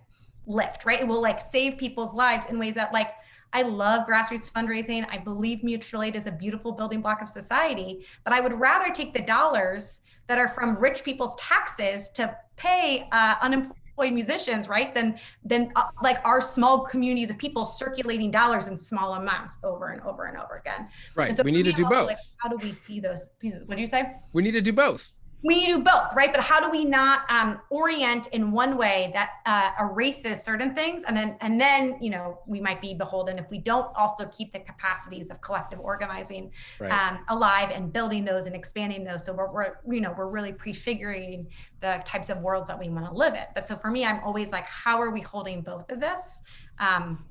lift, right? It will like save people's lives in ways that like I love grassroots fundraising. I believe mutual aid is a beautiful building block of society, but I would rather take the dollars that are from rich people's taxes to pay uh, unemployed musicians, right? Than than uh, like our small communities of people circulating dollars in small amounts over and over and over again. Right. So we need to do both. Like, how do we see those pieces? What do you say? We need to do both we need to do both, right? But how do we not um, orient in one way that uh, erases certain things, and then and then you know we might be beholden if we don't also keep the capacities of collective organizing right. um, alive and building those and expanding those. So we're, we're you know we're really prefiguring the types of worlds that we want to live in. But so for me, I'm always like, how are we holding both of this? Um,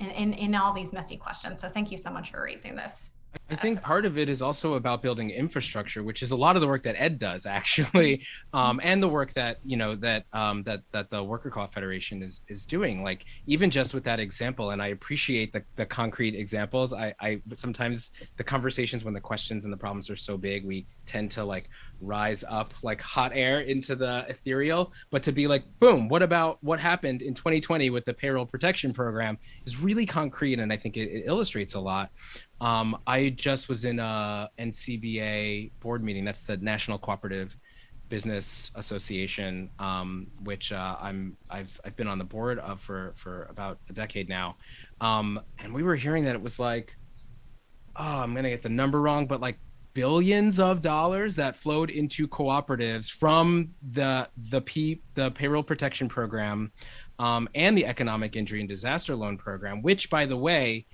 in, in, in all these messy questions. So thank you so much for raising this. I think part of it is also about building infrastructure, which is a lot of the work that Ed does actually, um, and the work that you know that um, that that the Worker Co-op Federation is is doing. Like even just with that example, and I appreciate the, the concrete examples. I, I sometimes the conversations when the questions and the problems are so big, we tend to like rise up like hot air into the ethereal. But to be like, boom, what about what happened in 2020 with the payroll protection program is really concrete, and I think it, it illustrates a lot. Um, I just was in a NCBA board meeting. That's the National Cooperative Business Association, um, which uh, I'm I've I've been on the board of for for about a decade now, um, and we were hearing that it was like, oh, I'm gonna get the number wrong, but like billions of dollars that flowed into cooperatives from the the P the payroll protection program, um, and the economic injury and disaster loan program, which by the way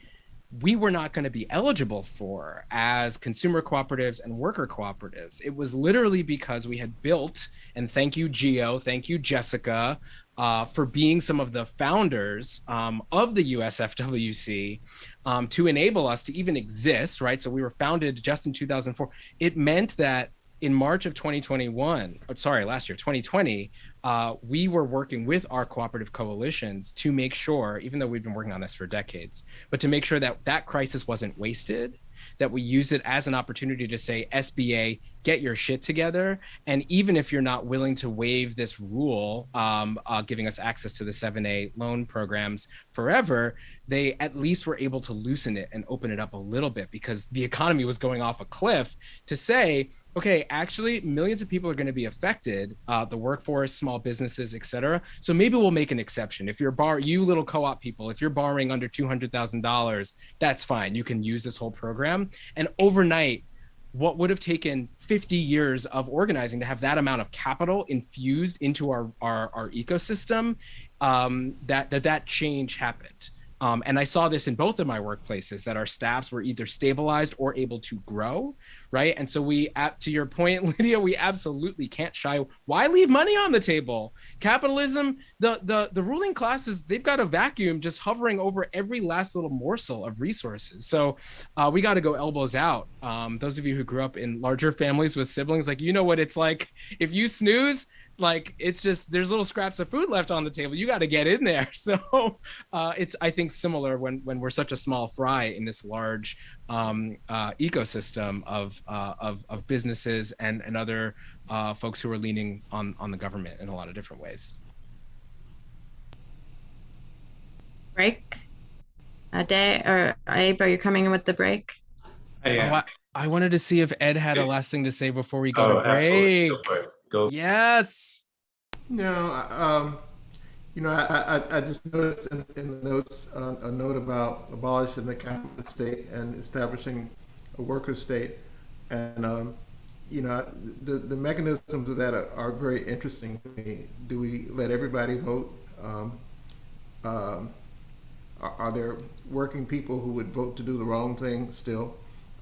we were not going to be eligible for as consumer cooperatives and worker cooperatives. It was literally because we had built, and thank you, Geo, thank you, Jessica, uh, for being some of the founders um, of the USFWC um, to enable us to even exist, right? So we were founded just in 2004. It meant that in March of 2021, sorry, last year, 2020, uh, we were working with our cooperative coalitions to make sure, even though we've been working on this for decades, but to make sure that that crisis wasn't wasted, that we use it as an opportunity to say, SBA, get your shit together. And even if you're not willing to waive this rule, um, uh, giving us access to the 7A loan programs forever, they at least were able to loosen it and open it up a little bit because the economy was going off a cliff to say, okay, actually, millions of people are going to be affected, uh, the workforce, small businesses, et cetera. So maybe we'll make an exception. If you're bar, you little co-op people, if you're borrowing under two hundred thousand dollars, that's fine. You can use this whole program. And overnight, what would have taken 50 years of organizing to have that amount of capital infused into our our, our ecosystem, um, that that that change happened. Um, and I saw this in both of my workplaces that our staffs were either stabilized or able to grow, right? And so we, to your point, Lydia, we absolutely can't shy. Why leave money on the table? Capitalism, the the the ruling classes, they've got a vacuum just hovering over every last little morsel of resources. So uh, we got to go elbows out. Um, those of you who grew up in larger families with siblings, like you know what it's like if you snooze like it's just there's little scraps of food left on the table. You got to get in there. So uh, it's i think similar when when we're such a small fry in this large um, uh, ecosystem of, uh, of of businesses and and other uh, folks who are leaning on on the government in a lot of different ways. Break? A day, or Abe, are you coming in with the break? Hey, oh, I, I wanted to see if ed had a last thing to say before we go oh, to absolutely. break Go for it. Go. yes No, um, you know, I, I, I just noticed in, in the notes, uh, a note about abolishing the capitalist state and establishing a worker state. And, um, you know, the, the mechanisms of that are, are very interesting to me. Do we let everybody vote? Um, um, are, are there working people who would vote to do the wrong thing still?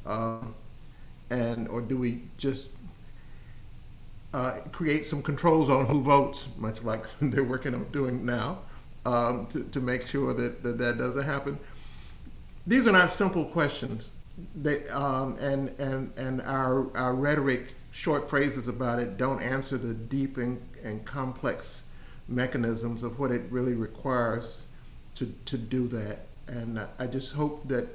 Um, and, or do we just uh, create some controls on who votes, much like they're working on doing now, um, to, to make sure that, that that doesn't happen. These are not simple questions. They, um, and and, and our, our rhetoric, short phrases about it, don't answer the deep and, and complex mechanisms of what it really requires to, to do that. And I just hope that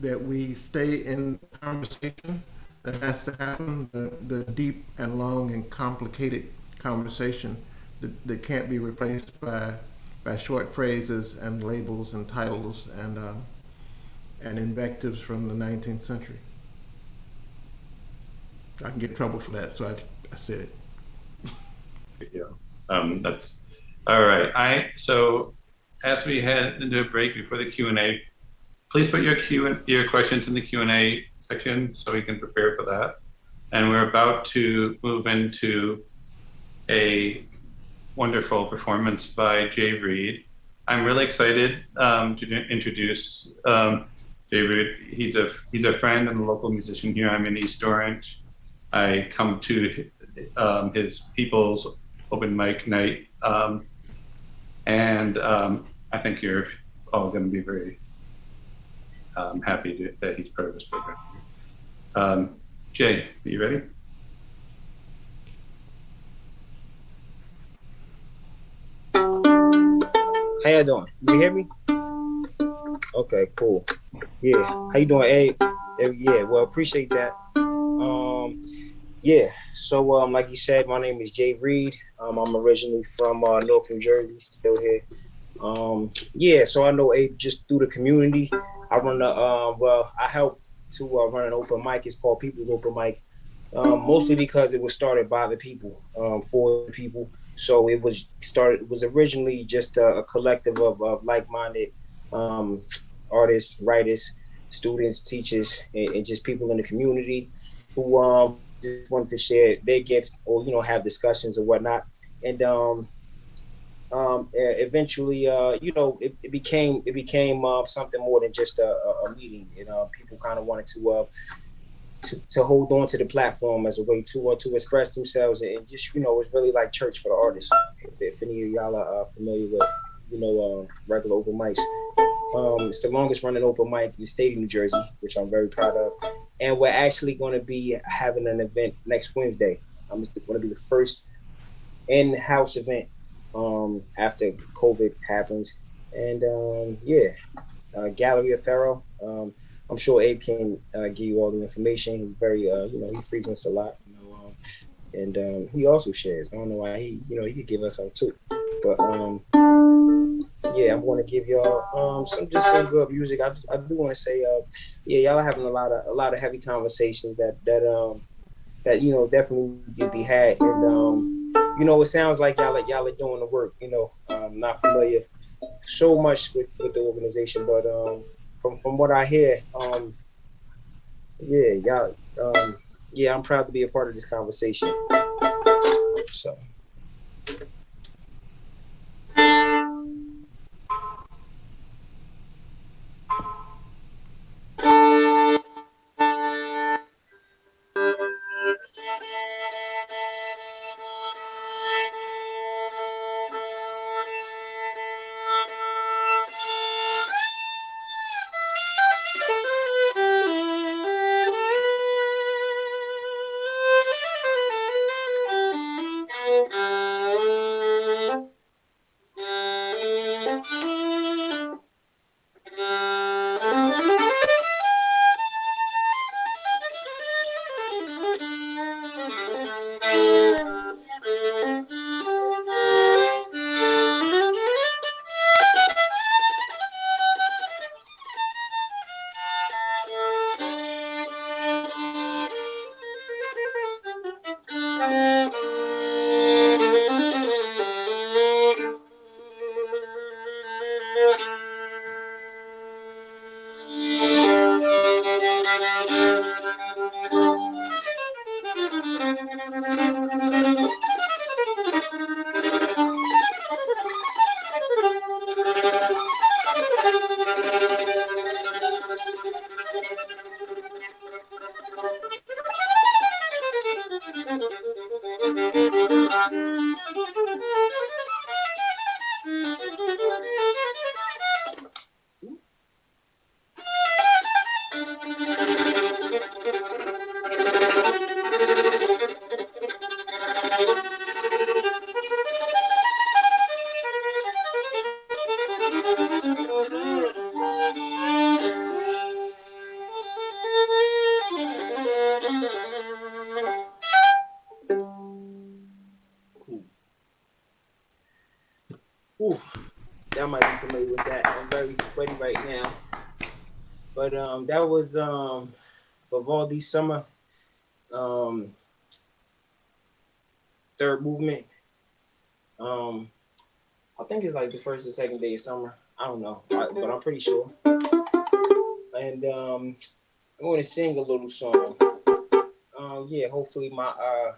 that we stay in conversation that has to happen, the, the deep and long and complicated conversation that, that can't be replaced by, by short phrases and labels and titles and, um, and invectives from the 19th century. I can get in trouble for that, so I, I said it. Yeah. Um, that's all right. I so as we head into a break before the Q and A, please put your Q your questions in the Q and A section so we can prepare for that. And we're about to move into a wonderful performance by Jay Reed. I'm really excited um, to introduce um, Jay Reed. He's a he's a friend and a local musician here. I'm in East Orange. I come to um, his people's open mic night, um, and um, I think you're all going to be very um, happy to, that he's part of this program. Um, Jay, are you ready? How you doing? You hear me? Okay, cool. Yeah. How you doing, Abe? Eh, Yeah, well, appreciate that. Um, yeah. So, um, like you said, my name is Jay Reed. Um, I'm originally from uh, North New Jersey, still here. Um, yeah. So I know Abe just through the community. I run a um, well, I help to uh, run an open mic. It's called People's Open Mic. Um, mostly because it was started by the people, um, for the people. So it was started. It was originally just a, a collective of, of like-minded um, artists, writers, students, teachers, and, and, just people in the community who um, just wanted to share their gift or you know have discussions or whatnot. And um, um, eventually, uh, you know, it, it, became it became uh, something more than just a, a meeting. You know, people kind of wanted to, uh, to to hold on to the platform as a way to uh, to express themselves and just you know, it's really like church for the artists. If, if any of y'all are uh, familiar with you know uh, regular open mics, um, it's the longest running open mic in the state of New Jersey, which I'm very proud of. And we're actually going to be having an event next Wednesday. Um, it's going to be the first in-house event um, after COVID happens. And um, yeah, uh, Gallery of Ferro. Um, I'm sure Abe can uh, give you all the information. He's very, uh, you know, he frequents a lot, you know, um, and um, he also shares. I don't know why he, you know, he could give us some too. But um, yeah, I'm going to give y'all um, some just some good music. I, I do want to say, uh, yeah, y'all are having a lot of a lot of heavy conversations that that um that you know definitely could be had, and um, you know, it sounds like y'all are, y'all are doing the work. You know, I'm not familiar so much with, with the organization, but um, from from what I hear, um, yeah, y'all, um, yeah, I'm proud to be a part of this conversation. So. That was um, Vivaldi Summer, um, third movement. Um, I think it's like the first or second day of summer. I don't know, but I'm pretty sure. And um, I'm going to sing a little song. Um, yeah, hopefully my uh,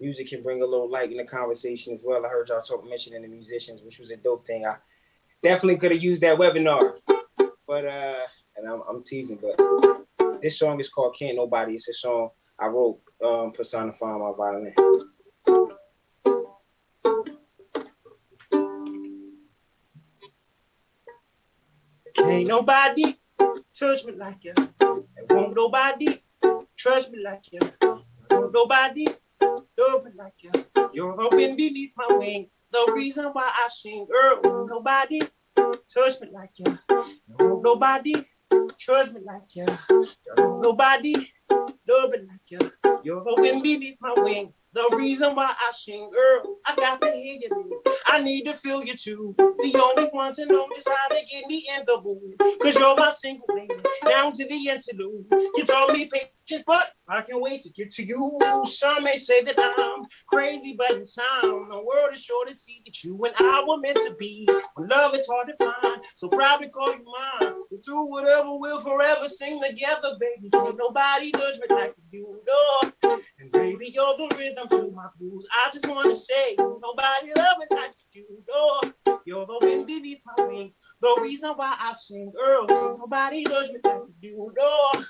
music can bring a little light in the conversation as well. I heard y'all talk mentioning the musicians, which was a dope thing. I definitely could have used that webinar, but uh, I'm, teasing, but this song is called "Can't Nobody." It's a song I wrote um, personifying my violin. Can't nobody touch me like you. And won't nobody trust me like you. Won't nobody love me like you. You're wind beneath my wing. The reason why I sing, girl, won't nobody touch me like you. Won't nobody trust me like you. Won't nobody love me like you. You're the wind beneath my wing. The reason why I sing, girl, I got to hear you. I need to feel you too. The only one to know just how to get me in the mood. Cause you're my single lady, down to the interlude. You taught me patience, but I can't wait to get to you. Some may say that I'm crazy, but in time, the world is sure to see that you and I were meant to be. When love is hard to find, so proudly call you mine. Through whatever we'll forever sing together, baby. Can't nobody judge me like you do. And baby, you're the rhythm to my blues. I just wanna say, nobody love me like you do. You're the wind beneath my wings. The reason why I sing, girl. Nobody does me like you do.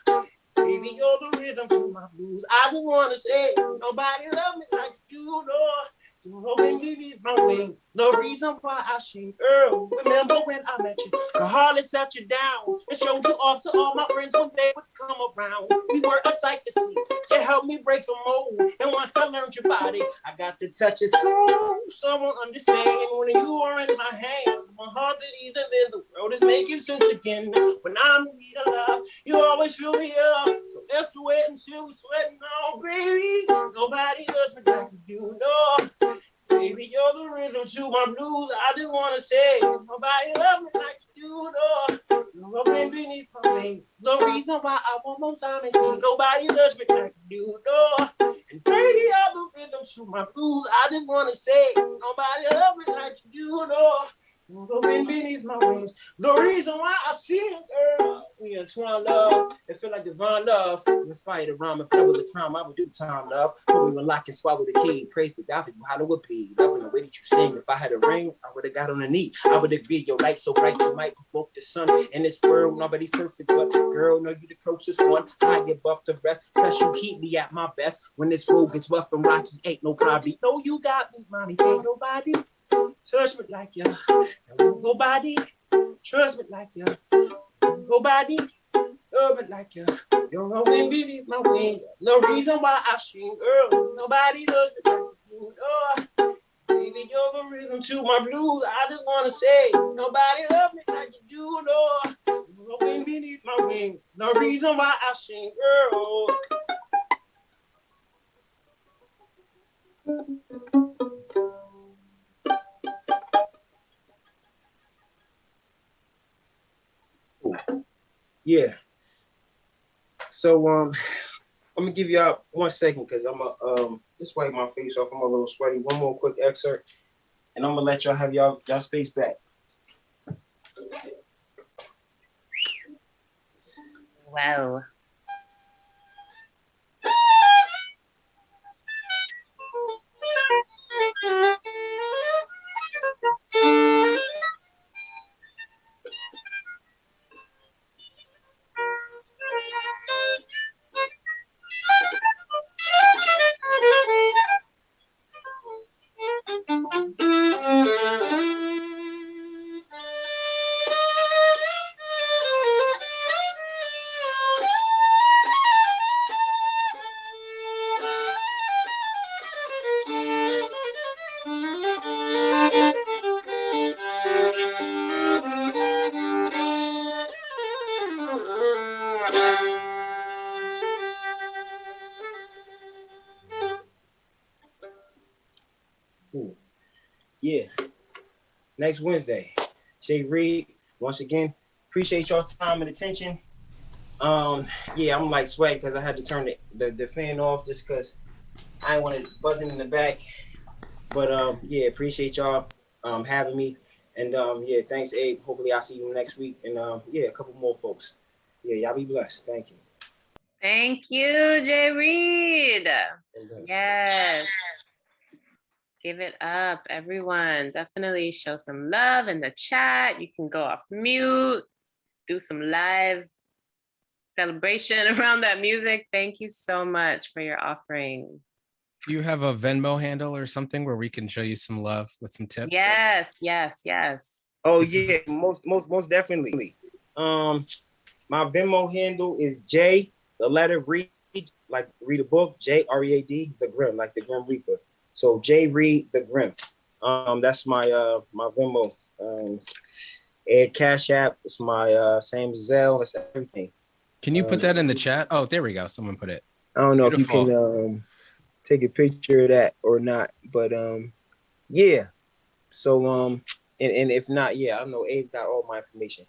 Baby, you're the rhythm to my blues. I just wanna say, nobody love me like you do. You're the beneath my wing. The reason why I sing, girl. Remember when I met you? The hardly set you down. It showed you off to all my friends when they would come around. We were a sight to see. You helped me break the mold. And once I learned your body, I got to touch it. soul. Someone understand when you are in my hands. My heart's at ease and then the world is making sense again. When I'm in need of love, you always fill me up. So wait until we're sweating on, oh, baby. Nobody does me like you know. Baby, you're the rhythm to my blues. I just wanna say, nobody love me like you do. You're wind beneath my wing. The reason why I want more time is. Nobody loves me like you do. And baby, you're the rhythm to my blues. I just wanna say, nobody love me like you do. The wind beneath my wings. The reason why I sing, girl. We entwine love. It feel like divine love. Inspired to rhyme. If that was a crime, I would do the time, love. But we would lock and swallow the key. Praise the God for how it would be. Loving the way that you sing. If I had a ring, I would have got on a knee. I would agree. Your light so bright, you might provoke the sun. In this world, nobody's perfect, but girl, know you the closest one. High above the rest. Plus, you keep me at my best. When this road gets rough and rocky, ain't no problem. No, you got me, mommy. Ain't nobody touch me like you. Nobody trust me like you. Nobody love me like you. You're a wind beneath my wing. No reason why I sing, girl. Nobody loves me like you. Oh, baby, you're the rhythm to my blues. I just wanna say, nobody love me like you do. No, you're a wind beneath my wing. No reason why I sing, girl. Yeah. So um, I'm gonna give y'all one second because I'm gonna um just wipe my face off. I'm a little sweaty. One more quick excerpt, and I'm gonna let y'all have y'all y'all space back. Wow. Next Wednesday. Jay Reed, once again, appreciate your time and attention. Um, yeah, I'm like sweating because I had to turn the, the, the fan off just because I want it buzzing in the back. But um, yeah, appreciate y'all um having me. And um, yeah, thanks, Abe. Hopefully I'll see you next week. And um, yeah, a couple more folks. Yeah, y'all be blessed. Thank you. Thank you, Jay Reed. Yes. Give it up, everyone. Definitely show some love in the chat. You can go off mute, do some live celebration around that music. Thank you so much for your offering. Do you have a Venmo handle or something where we can show you some love with some tips? Yes, yes, yes. Oh This is- yeah, most most most definitely. Um, my Venmo handle is J, the letter read, like read a book, J R E A D, the Grim, like the Grim Reaper. So J Read the Grim. Um, that's my uh my Venmo. Um, Ed Cash App. It's my uh same Zelle. That's everything. Can you put Um, that in the chat? Oh, there we go. Someone put it. I don't know if you can um take a picture of that or not, but um yeah. So um and, and if not, yeah, I know Abe got all my information.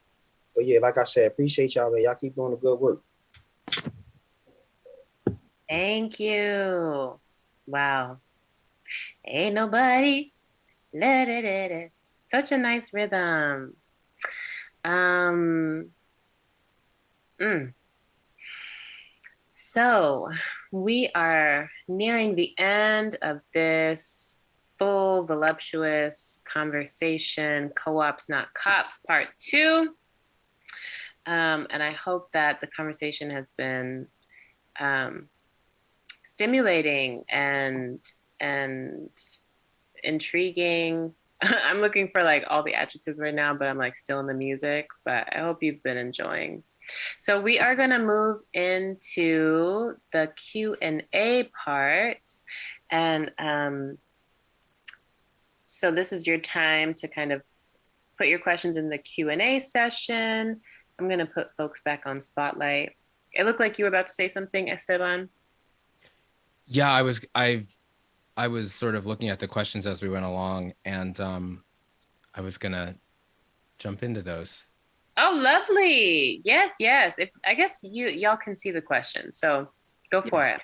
But yeah, like I said, appreciate y'all, man. Y'all keep doing the good work. Thank you. Wow. Ain't nobody. La, da, da, da. Such a nice rhythm. Um. mm. So we are nearing the end of this full, voluptuous conversation, co-ops, not cops, part two. Um, and I hope that the conversation has been um, stimulating and and intriguing. I'm looking for like all the adjectives right now, but I'm like still in the music. But I hope you've been enjoying. So we are going to move into the Q and A part, and um, so this is your time to kind of put your questions in the Q and A session. I'm going to put folks back on spotlight. It looked like you were about to say something, Esteban. Yeah, I was I've I was sort of looking at the questions as we went along and um I was gonna jump into those. Oh, lovely. Yes, yes. If I guess you y'all can see the question. So go for it.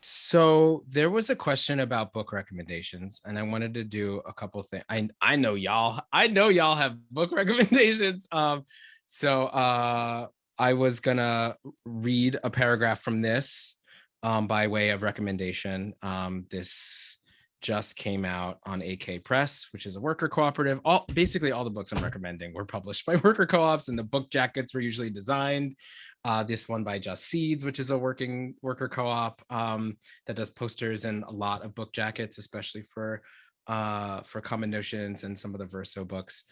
So there was a question about book recommendations, and I wanted to do a couple things. I I know y'all, I know y'all have book recommendations. Um, so uh I was gonna read a paragraph from this um by way of recommendation. Um, this just came out on AK Press, which is a worker cooperative. All basically all the books I'm recommending were published by worker co-ops, and the book jackets were usually designed. Uh, this one by Just Seeds, which is a working worker co-op um, that does posters and a lot of book jackets, especially for uh, for Common Notions and some of the Verso books.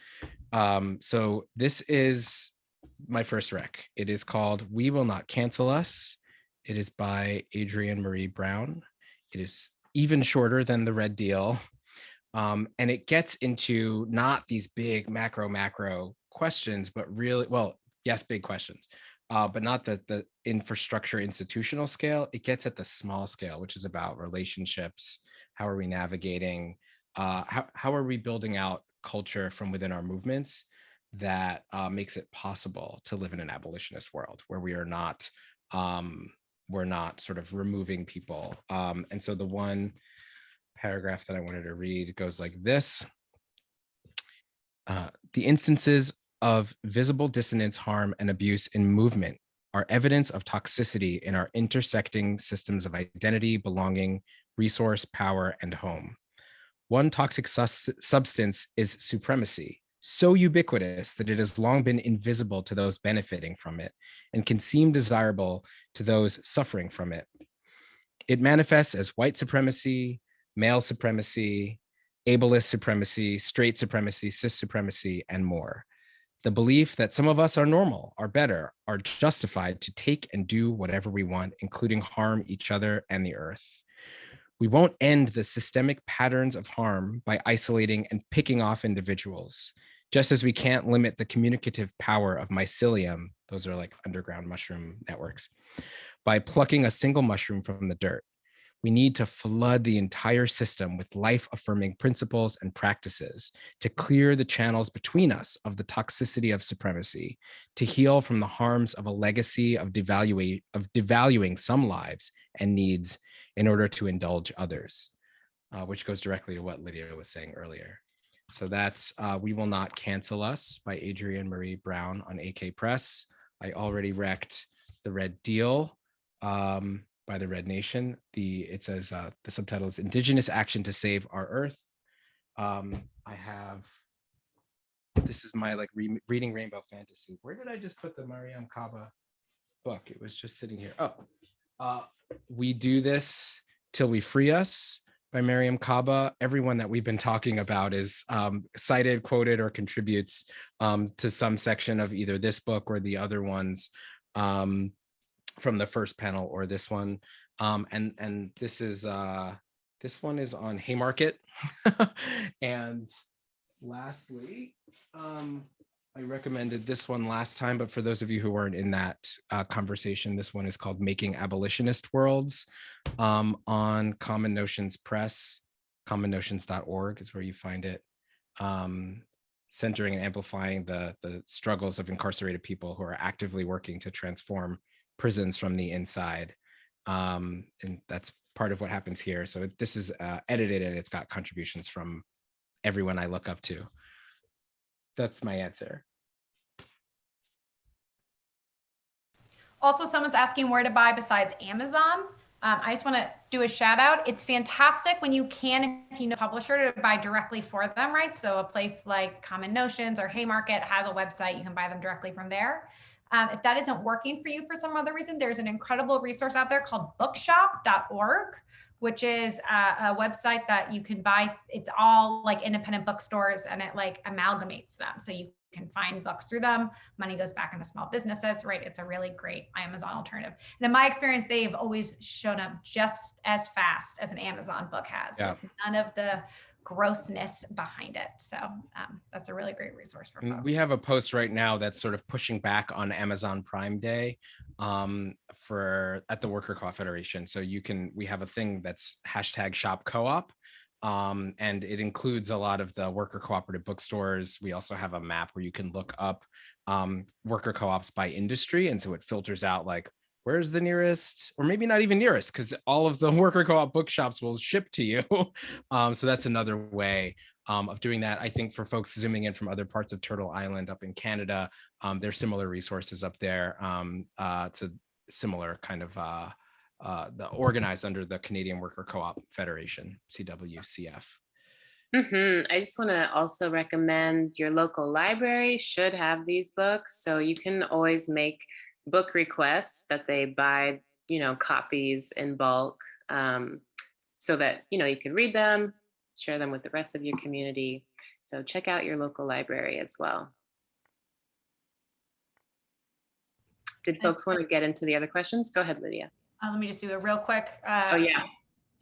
Um, so this is my first rec. It is called "We Will Not Cancel Us." It is by Adrienne Maree Brown. It is even shorter than the Red Deal, um, and it gets into not these big macro macro questions, but really well, yes, big questions uh, but not the the infrastructure institutional scale. It gets at the small scale, which is about relationships. How are we navigating? Uh, how how are we building out culture from within our movements that uh, makes it possible to live in an abolitionist world where we are not um, we're not sort of removing people. Um, and so the one paragraph that I wanted to read goes like this. Uh, the instances of visible dissonance, harm, and abuse in movement are evidence of toxicity in our intersecting systems of identity, belonging, resource, power, and home. One toxic substance is supremacy, so ubiquitous that it has long been invisible to those benefiting from it and can seem desirable to those suffering from it. It manifests as white supremacy, male supremacy, ableist supremacy, straight supremacy, cis supremacy, and more the belief that some of us are normal, are better, are justified to take and do whatever we want, including harm each other and the earth. We won't end the systemic patterns of harm by isolating and picking off individuals, just as we can't limit the communicative power of mycelium, those are like underground mushroom networks, by plucking a single mushroom from the dirt. We need to flood the entire system with life affirming principles and practices to clear the channels between us of the toxicity of supremacy, to heal from the harms of a legacy of, of devaluing some lives and needs in order to indulge others, uh, which goes directly to what Lydia was saying earlier. So that's uh, We Will Not Cancel Us by Adrienne Maree Brown on AK Press. I already wrecked The Red Deal um, by the Red Nation. The It says uh, the subtitle is Indigenous Action to Save Our Earth. Um, I have, this is my like re reading Rainbow Fantasy. Where did I just put the Mariame Kaba book? It was just sitting here. Oh, uh, We Do This Till We Free Us by Miriam Kaba. Everyone that we've been talking about is um, cited, quoted, or contributes um, to some section of either this book or the other ones um, from the first panel or this one. Um, and and this is uh, this one is on Haymarket. and lastly, um, I recommended this one last time, but for those of you who weren't in that uh, conversation, this one is called Making Abolitionist Worlds um, on Common Notions Press. Commonnotions.org is where you find it. Um, centering and amplifying the, the struggles of incarcerated people who are actively working to transform prisons from the inside. Um, and that's part of what happens here. So this is uh, edited and it's got contributions from everyone I look up to that's my answer. Also, someone's asking where to buy besides Amazon. Um, I just want to do a shout out. It's fantastic when you can, if you know a publisher, to buy directly for them, right? So a place like Common Notions or Haymarket has a website. You can buy them directly from there. Um, if that isn't working for you for some other reason, there's an incredible resource out there called bookshop.org which is a, a, website that you can buy. It's all like independent bookstores and it like amalgamates them. So you can find books through them. Money goes back into small businesses, right? It's a really great Amazon alternative. And in my experience, they've always shown up just as fast as an Amazon book has. Yeah. None of the grossness behind it. So um, that's a really great resource for folks. We have a post right now that's sort of pushing back on Amazon Prime Day um, for at the Worker Co-op Federation. So you can, we have a thing that's hashtag shop co-op. Um, and it includes a lot of the worker cooperative bookstores. We also have a map where you can look up um, worker co-ops by industry. And so it filters out like where's the nearest or maybe not even nearest because all of the worker co-op bookshops will ship to you um, so that's another way um, of doing that i think for folks zooming in from other parts of turtle island up in canada um, there's similar resources up there um, uh, to similar kind of uh, uh, the organized under the canadian worker co-op federation cwcf Mm -hmm. I just want to also recommend your local library should have these books. So you can always make book requests that they buy, you know, copies in bulk um, so that, you know, you can read them, share them with the rest of your community. So check out your local library as well. Did folks want to get into the other questions? Go ahead, Lydia. Uh, let me just do a real quick. Uh, oh, yeah.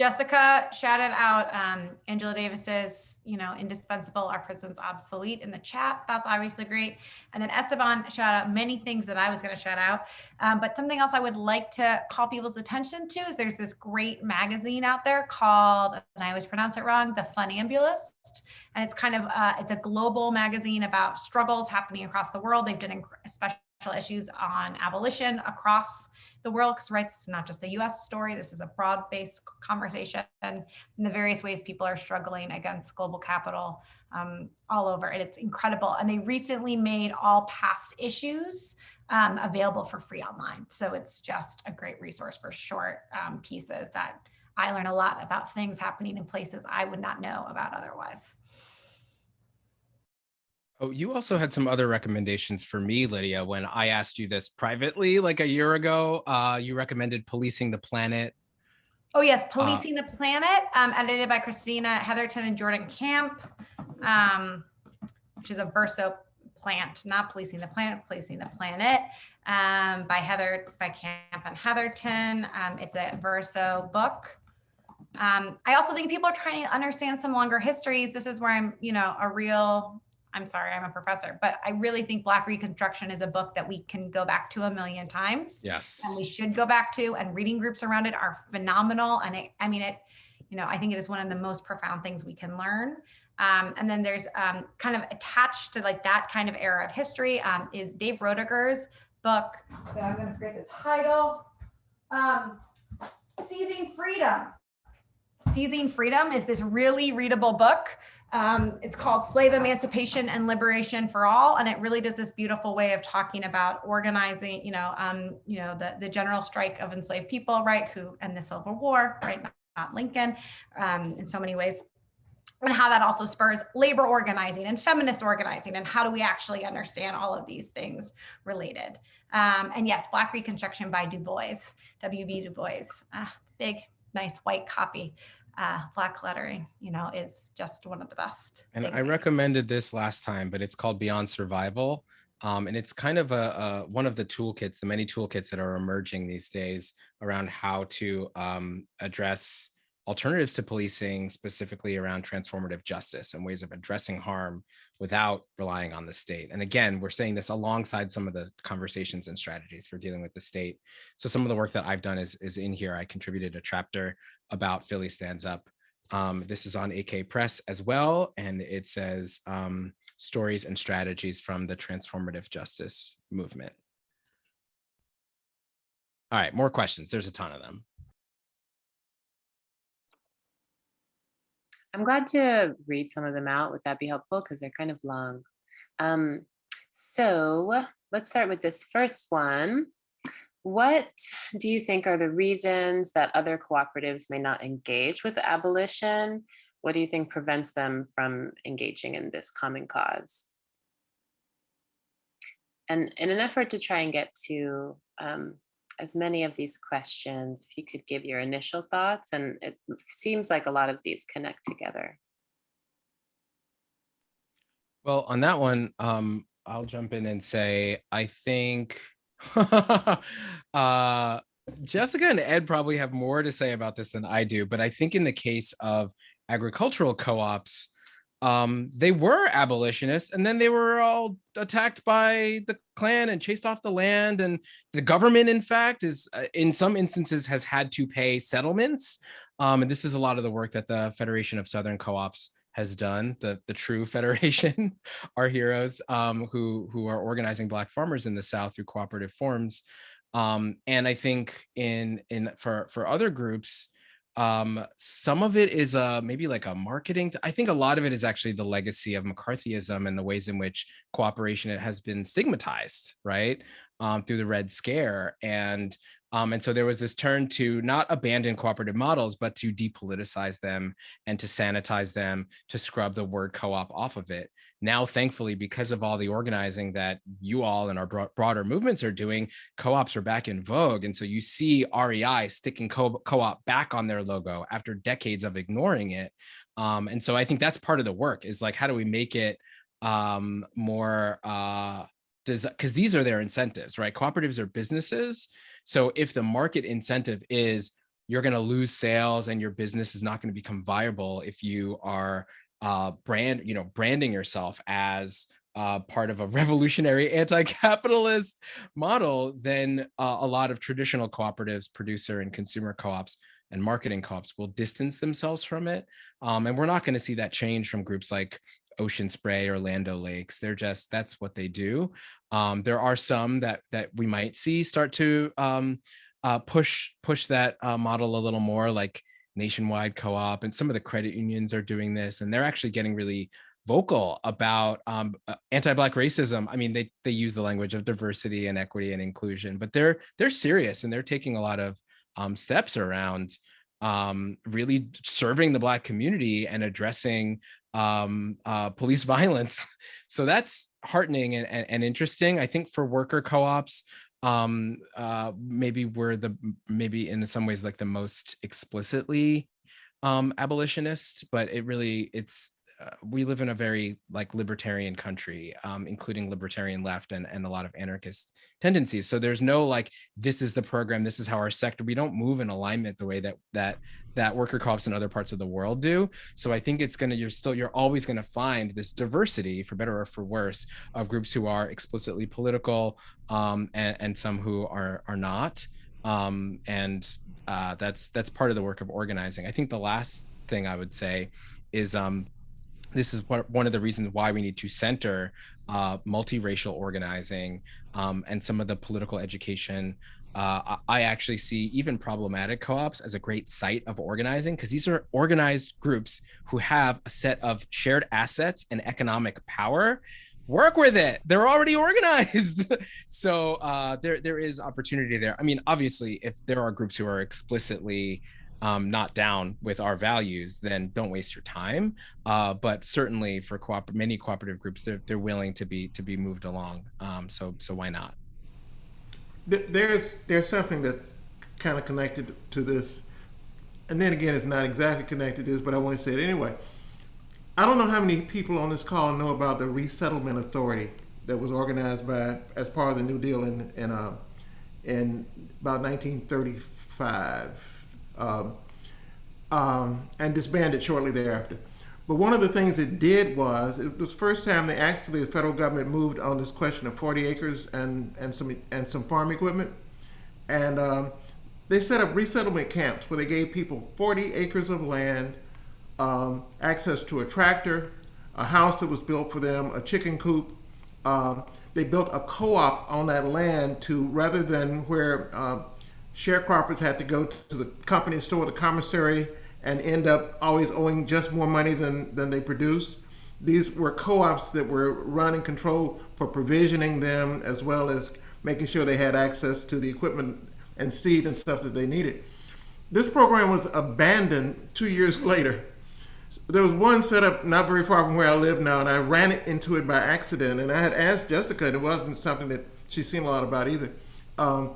Jessica shouted out um, Angela Davis's, you know, indispensable, our prison's obsolete in the chat. That's obviously great. And then Esteban shout out many things that I was going to shout out. Um, but something else I would like to call people's attention to is there's this great magazine out there called, and I always pronounce it wrong, The Funambulist. And it's kind of, uh, it's a global magazine about struggles happening across the world. They've done special issues on abolition across the world because right it's not just a US story this is a broad-based conversation and the various ways people are struggling against global capital um, all over and it's incredible and they recently made all past issues um, available for free online so it's just a great resource for short um, pieces that I learn a lot about things happening in places I would not know about otherwise. Oh, you also had some other recommendations for me, Lydia, when I asked you this privately like a year ago. Uh, you recommended Policing the Planet. Oh, yes, uh, Policing uh, the Planet, um, edited by Christina Heatherton and Jordan Camp, um, which is a verso plant, not Policing the Planet, Policing the Planet, um, by Heather, by Camp and Heatherton. Um, it's a verso book. Um, I also think people are trying to understand some longer histories. This is where I'm, you know, a real I'm sorry, I'm a professor, but I really think Black Reconstruction is a book that we can go back to a million times. Yes. And we should go back to, and reading groups around it are phenomenal. And it, I mean, it, you know, I think it is one of the most profound things we can learn. Um, and then there's um, kind of attached to like that kind of era of history um, is Dave Roediger's book that I'm going to forget the title. Um, Seizing Freedom. Seizing Freedom is this really readable book. Um, it's called Slave Emancipation and Liberation for All, and it really does this beautiful way of talking about organizing, you know, um, you know, the the general strike of enslaved people, right? Who and the Civil War, right? Not, Lincoln, um, in so many ways and how that also spurs labor organizing and feminist organizing and how do we actually understand all of these things related um, and yes black reconstruction by du bois w.b du bois uh, big nice white copy uh, black lettering you know is just one of the best And I recommended this last time, but it's called Beyond Survival. Um, and it's kind of a, a one of the toolkits, the many toolkits that are emerging these days around how to um, address alternatives to policing, specifically around transformative justice and ways of addressing harm without relying on the state. And again, we're saying this alongside some of the conversations and strategies for dealing with the state. So some of the work that I've done is, is in here. I contributed a chapter about Philly Stands Up. Um, this is on AK Press as well, and it says um, stories and strategies from the transformative justice movement. All right, more questions. There's a ton of them. I'm glad to read some of them out. Would that be helpful? Because they're kind of long. Um, so let's start with this first one. What do you think are the reasons that other cooperatives may not engage with abolition? What do you think prevents them from engaging in this common cause? And in an effort to try and get to um, as many of these questions, if you could give your initial thoughts, and it seems like a lot of these connect together. Well, on that one, um, I'll jump in and say, I think uh, Jessica and Ed probably have more to say about this than I do, but I think in the case of agricultural co-ops, um, they were abolitionists and then they were all attacked by the Klan and chased off the land. And the government, in fact, is uh, in some instances has had to pay settlements. Um, and this is a lot of the work that the Federation of Southern Co-ops has done, the, the true federation, our heroes um, who, who are organizing Black farmers in the South through cooperative forms. Um, and I think in, in for, for other groups, um, some of it is uh, maybe like a marketing. I think a lot of it is actually the legacy of McCarthyism and the ways in which cooperation has been stigmatized, right, um, through the Red Scare. And um, and so there was this turn to not abandon cooperative models, but to depoliticize them and to sanitize them, to scrub the word co-op off of it. Now, thankfully, because of all the organizing that you all and our bro broader movements are doing, co-ops are back in vogue. And so you see REI sticking co-op back on their logo after decades of ignoring it. Um, and so I think that's part of the work is like, how do we make it um, more, uh, because these are their incentives, right? Cooperatives are businesses. So if the market incentive is you're going to lose sales and your business is not going to become viable if you are uh, brand, you know, branding yourself as uh, part of a revolutionary anti-capitalist model, then uh, a lot of traditional cooperatives, producer and consumer co-ops and marketing co-ops will distance themselves from it. Um, and we're not going to see that change from groups like Ocean Spray or Land O'Lakes. They're just, that's what they do. Um, there are some that that we might see start to um, uh, push push that uh, model a little more like nationwide co-op and some of the credit unions are doing this and they're actually getting really vocal about um, uh, anti-black racism. I mean, they they use the language of diversity and equity and inclusion, but they're they're serious and they're taking a lot of um, steps around um, really serving the black community and addressing um, uh, police violence. So that's heartening and, and, and, interesting. I think for worker co-ops, um, uh, maybe we're the, maybe in some ways like the most explicitly um, abolitionist, but it really, it's uh, we live in a very like libertarian country, um, including libertarian left and, and a lot of anarchist tendencies. So there's no like, this is the program, this is how our sector, we don't move in alignment the way that that that worker co-ops in other parts of the world do. So I think it's gonna, you're still, you're always gonna find this diversity for better or for worse of groups who are explicitly political um, and, and some who are, are not. Um, and uh, that's, that's part of the work of organizing. I think the last thing I would say is um, this is one of the reasons why we need to center uh, multiracial organizing um, and some of the political education. Uh, I actually see even problematic co-ops as a great site of organizing because these are organized groups who have a set of shared assets and economic power. Work with it. They're already organized. so uh, there, there is opportunity there. I mean, obviously, if there are groups who are explicitly um, not down with our values, then don't waste your time. Uh, but certainly for cooper many cooperative groups, they're, they're willing to be to be moved along. Um, so so why not? There's there's something that's kind of connected to this, and then again, it's not exactly connected to this, but I want to say it anyway. I don't know how many people on this call know about the Resettlement Authority that was organized by as part of the New Deal in in uh, in about 1935 um, um, and disbanded shortly thereafter. But one of the things it did was, it was the first time they actually, the federal government moved on this question of 40 acres and, and, some, and some farm equipment. And um, they set up resettlement camps where they gave people 40 acres of land, um, access to a tractor, a house that was built for them, a chicken coop. Um, they built a co-op on that land to, rather than where uh, sharecroppers had to go to the company store, the commissary, and end up always owing just more money than, than they produced. These were co-ops that were run and controlled for provisioning them as well as making sure they had access to the equipment and seed and stuff that they needed. This program was abandoned two years later. There was one set up not very far from where I live now, and I ran into it by accident. And I had asked Jessica, and it wasn't something that she seemed a lot about either. Um,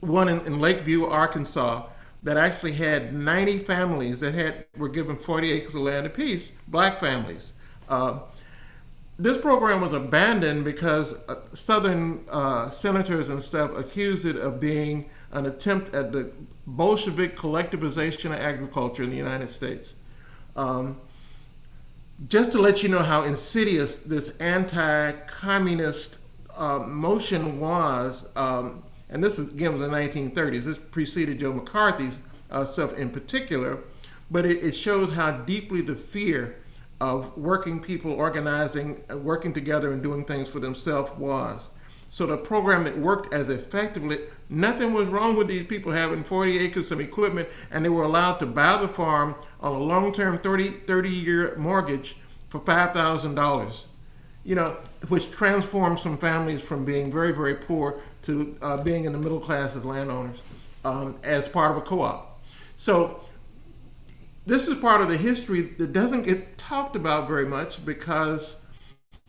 one in, in Lakeview, Arkansas, that actually had 90 families that had were given 40 acres of land apiece, black families. Uh, this program was abandoned because uh, Southern uh, senators and stuff accused it of being an attempt at the Bolshevik collectivization of agriculture in the United States. Um, just to let you know how insidious this anti-communist uh, motion was, um, and this is, again was the 1930s. This preceded Joe McCarthy's uh, stuff in particular, but it, it, shows how deeply the fear of working people organizing, uh, working together and doing things for themselves was. So the program that worked as effectively, nothing was wrong with these people having 40 acres of equipment and they were allowed to buy the farm on a long-term 30, 30 year mortgage for $5,000, you know, which transformed some families from being very, very poor to uh, being in the middle class as landowners um, as part of a co-op. So this is part of the history that doesn't get talked about very much because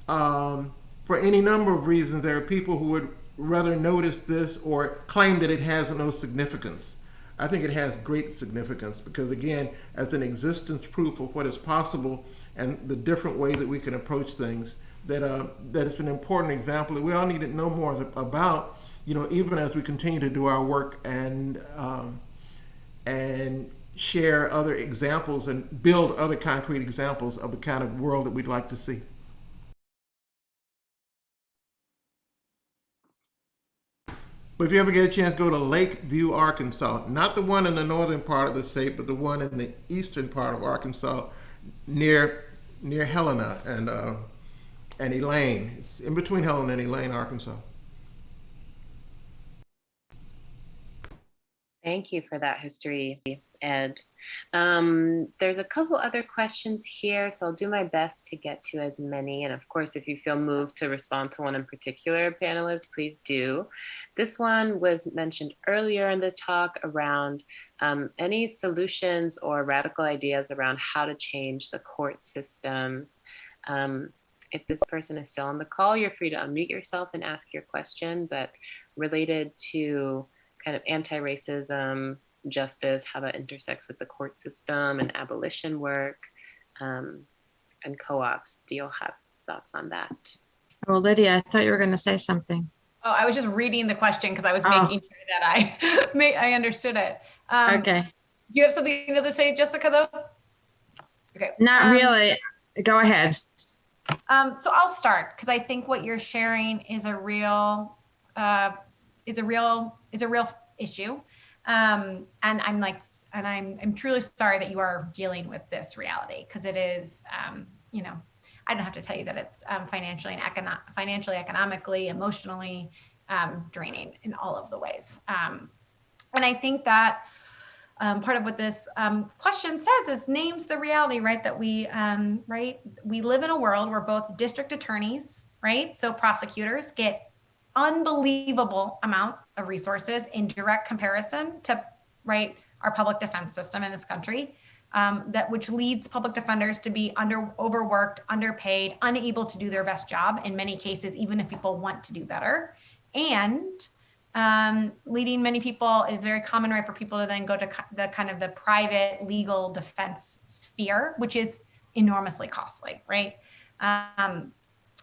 um, for any number of reasons, there are people who would rather notice this or claim that it has no significance. I think it has great significance because again, as an existence proof of what is possible and the different way that we can approach things, that, uh, that it's an important example that we all need to know more about you know, even as we continue to do our work and um, and share other examples and build other concrete examples of the kind of world that we'd like to see. But if you ever get a chance, go to Lakeview, Arkansas. Not the one in the northern part of the state, but the one in the eastern part of Arkansas, near near Helena and uh, and Elaine. It's in between Helena and Elaine, Arkansas. Thank you for that history, Ed. Um, there's a couple other questions here, so I'll do my best to get to as many. And of course, if you feel moved to respond to one in particular, panelists, please do. This one was mentioned earlier in the talk around um, any solutions or radical ideas around how to change the court systems. Um, if this person is still on the call, you're free to unmute yourself and ask your question, but related to kind of anti-racism, justice, how that intersects with the court system and abolition work. Um, and co-ops. Do you have thoughts on that? Well, Lydia, I thought you were going to say something. Oh, I was just reading the question because I was Oh. making sure that I ma- I understood it. Um, Okay, Do you have something to say, Jessica, though? Okay. not um, really. Go ahead. Um, so I'll start because I think what you're sharing is a real, uh, is a real, is a real issue. Um, and I'm like, and I'm, I'm truly sorry that you are dealing with this reality because it is, um, you know, I don't have to tell you that it's um, financially and econo- financially, economically, emotionally um, draining in all of the ways. Um, and I think that um, part of what this question says is names the reality, right? That we, right? We live in a world where both district attorneys, right? So prosecutors get unbelievable amount of resources in direct comparison to, right? Our public defense system in this country. Um, that which leads public defenders to be under overworked, underpaid, unable to do their best job in many cases, even if people want to do better. And um, leading many people is very common, right, for people to then go to the kind of the private legal defense sphere, which is enormously costly, right? Um,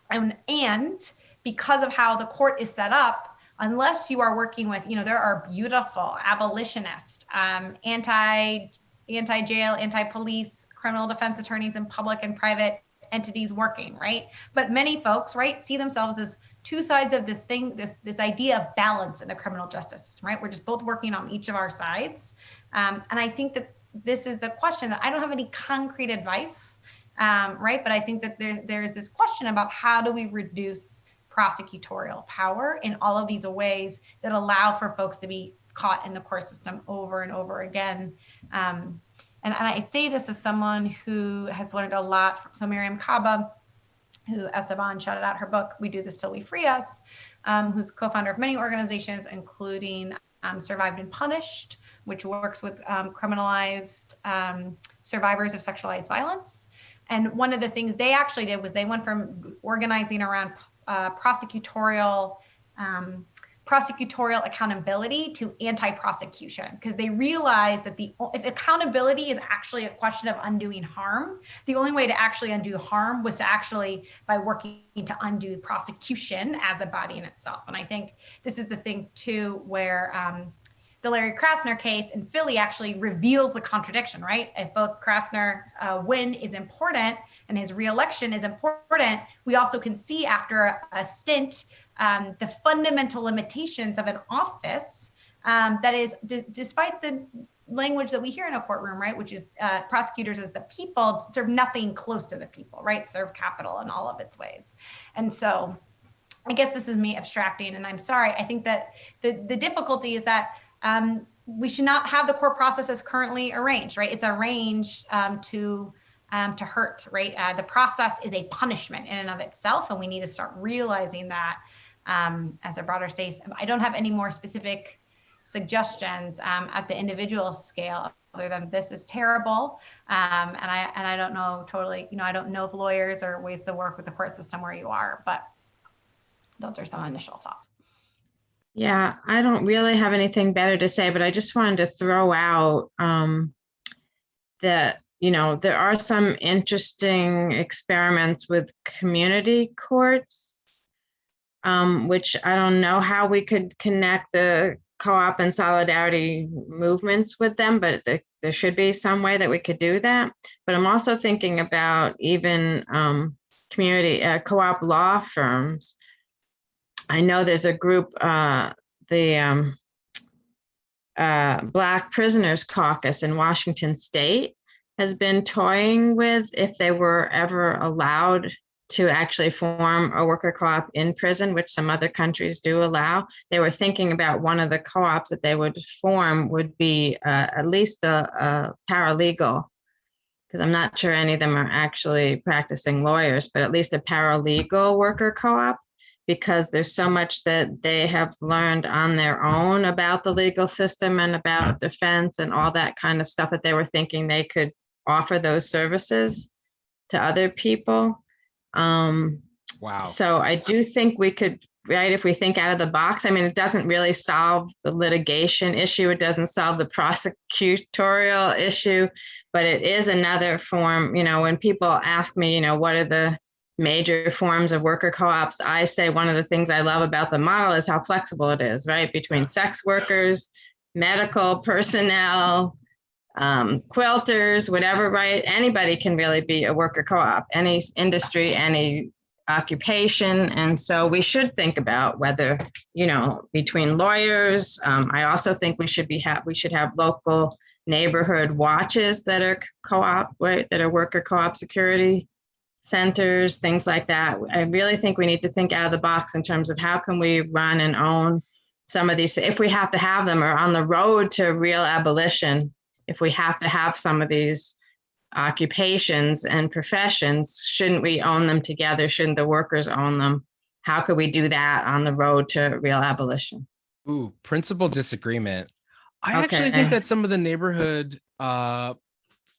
and, and because of how the court is set up, unless you are working with, you know, there are beautiful abolitionist, um, anti, anti-jail, anti-police, criminal defense attorneys in public and private entities working, right? But many folks, right, see themselves as two sides of this thing, this this idea of balance in the criminal justice system, right? We're just both working on each of our sides. Um, and I think that this is the question that I don't have any concrete advice, um, right? But I think that there's there's this question about how do we reduce prosecutorial power in all of these ways that allow for folks to be caught in the court system over and over again. Um, and, and I say this as someone who has learned a lot. From, so Mariame Kaba, who Esteban shouted out her book, We Do This Till We Free Us, um, who's co-founder of many organizations, including um, Survived and Punished, which works with um, criminalized um, survivors of sexualized violence. And one of the things they actually did was they went from organizing around uh, prosecutorial um, prosecutorial accountability to anti-prosecution because they realize that the if accountability is actually a question of undoing harm the only way to actually undo harm was to actually by working to undo prosecution as a body in itself and i think this is the thing too where um, the Larry Krasner case in Philly actually reveals the contradiction, right? If both Krasner's uh, win is important and his reelection is important, we also can see after a stint um, the fundamental limitations of an office um, that is, despite the language that we hear in a courtroom, right, which is uh, prosecutors as the people serve nothing close to the people, right? Serve capital in all of its ways. And so I guess this is me abstracting, and I'm sorry. I think that the, the difficulty is that um, we should not have the court process as currently arranged, right? It's arranged um, to um, to hurt, right? Uh, the process is a punishment in and of itself, and we need to start realizing that um, as a broader space. I don't have any more specific suggestions um, at the individual scale other than this is terrible um, and i and i don't know totally you know i don't know if lawyers or ways to work with the court system where you are but those are some initial thoughts Yeah, I don't really have anything better to say, but I just wanted to throw out um, that, you know, there are some interesting experiments with community courts, um, which I don't know how we could connect the co-op and solidarity movements with them, but there, there should be some way that we could do that. But I'm also thinking about even um, community uh, co-op law firms I know there's a group, uh, the um, uh, Black Prisoners Caucus in Washington State has been toying with if they were ever allowed to actually form a worker co-op in prison, which some other countries do allow. They were thinking about one of the co-ops that they would form would be uh, at least a, a paralegal because I'm not sure any of them are actually practicing lawyers, but at least a paralegal worker co-op because there's so much that they have learned on their own about the legal system and about defense and all that kind of stuff that they were thinking they could offer those services to other people. Um, Wow. so I do think we could right? If we think out of the box, I mean, it doesn't really solve the litigation issue. It doesn't solve the prosecutorial issue, but it is another form, you know, when people ask me, you know, what are the major forms of worker co-ops, I say one of the things I love about the model is how flexible it is, right? Between sex workers, medical personnel, um, quilters, whatever, right? Anybody can really be a worker co-op, any industry, any occupation. And so we should think about whether, you know, between lawyers, um, I also think we should be have we should have local neighborhood watches that are co-op, right, that are worker co-op security centers, things like that. I really think we need to think out of the box in terms of how can we run and own some of these, if we have to have them or on the road to real abolition, if we have to have some of these occupations and professions, shouldn't we own them together? Shouldn't the workers own them? How could we do that on the road to real abolition? Ooh, principal disagreement. I actually think that some of the neighborhood, uh,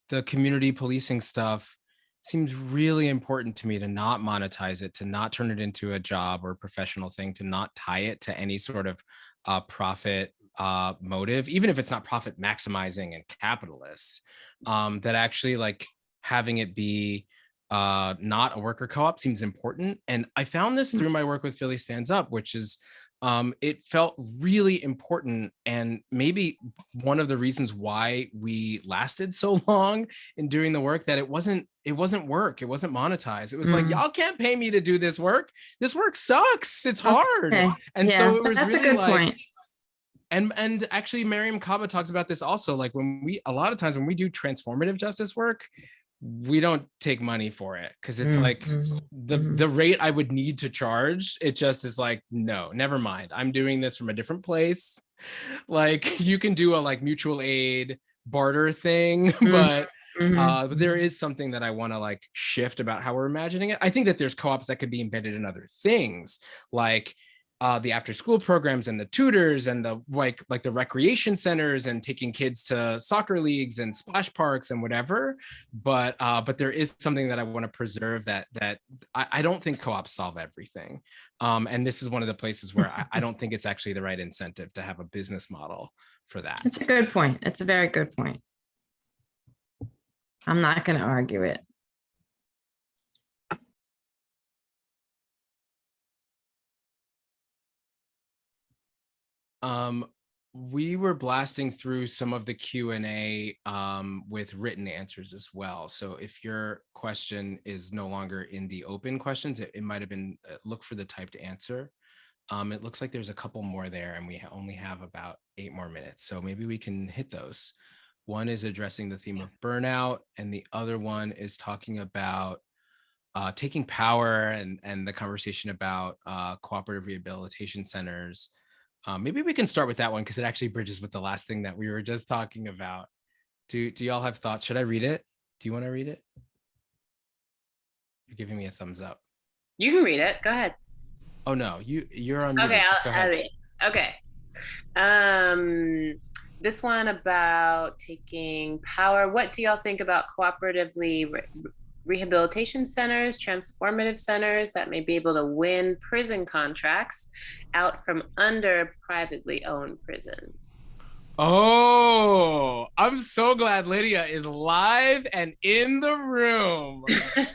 the community policing stuff seems really important to me to not monetize it, to not turn it into a job or professional thing, to not tie it to any sort of uh, profit uh, motive, even if it's not profit maximizing and capitalist, um, that actually like having it be uh, not a worker co-op seems important. And I found this through my work with Philly Stands Up, which is um, it felt really important and maybe one of the reasons why we lasted so long in doing the work that it wasn't it wasn't work it wasn't monetized it was like Mm. y'all can't pay me to do this work this work sucks it's hard Okay, and yeah, so it was that's a really good like point. And and actually Mariame Kaba talks about this also like when we a lot of times when we do transformative justice work we don't take money for it because it's Mm, like mhm, the mhm. the rate I would need to charge it just is like no never mind I'm doing this from a different place like you can do a like mutual aid barter thing but Mhm. uh, but there is something that I want to like shift about how we're imagining it. I think that there's co-ops that could be embedded in other things, like uh, the after-school programs and the tutors and the like, like the recreation centers and taking kids to soccer leagues and splash parks and whatever. But uh, but there is something that I want to preserve that that I, I don't think co-ops solve everything. Um, and this is one of the places where I, I don't think it's actually the right incentive to have a business model for that. It's a good point. It's a very good point. I'm not going to argue it. Um, we were blasting through some of the Q and A um, with written answers as well. So if your question is no longer in the open questions, it, it might have been uh, look for the typed answer. Um, it looks like there's a couple more there and we only have about eight more minutes. So maybe we can hit those. One is addressing the theme of burnout and the other one is talking about uh, taking power and, and the conversation about uh, cooperative rehabilitation centers. Um, maybe we can start with that one because it actually bridges with the last thing that we were just talking about. Do do y'all have thoughts? Should I read it? Do you want to read it? You're giving me a thumbs up. You can read it. Go ahead. Oh no, you you're on. Okay, I'll, I'll read. Okay. Um, this one about taking power. What do y'all think about cooperatively rehabilitation centers, transformative centers that may be able to win prison contracts out from under privately owned prisons? Oh, I'm so glad Lydia is live and in the room.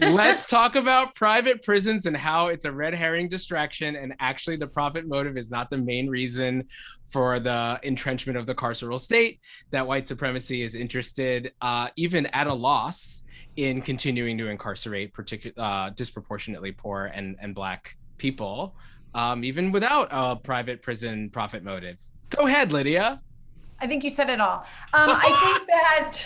Let's talk about private prisons and how it's a red herring distraction. And actually, the profit motive is not the main reason for the entrenchment of the carceral state, that white supremacy is interested, uh, even at a loss, in continuing to incarcerate particu- uh, disproportionately poor and, and Black people, um, even without a private prison profit motive. Go ahead, Lydia. I think you said it all. Um, I think that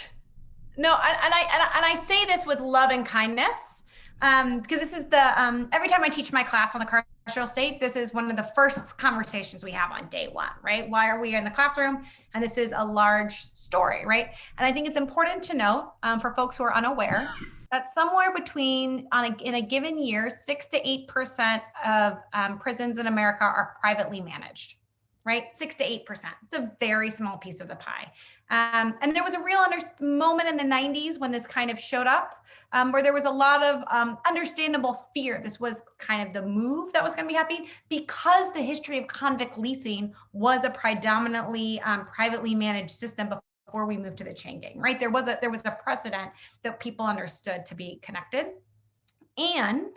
no, and, and I and, I- and I say this with love and kindness um, because this is the um, every time I teach my class on the carceral state, this is one of the first conversations we have on day one, right? Why are we in the classroom? And this is a large story, right? And I think it's important to note um, for folks who are unaware that somewhere between on a, in a given year, six to eight percent of um, prisons in America are privately managed. right? Six to 8%. It's a very small piece of the pie. Um, and there was a real moment in the 90s when this kind of showed up, um, where there was a lot of um, understandable fear. This was kind of the move that was going to be happening because the history of convict leasing was a predominantly um, privately managed system before we moved to the chain gang, right? There was a there was a precedent that people understood to be connected. And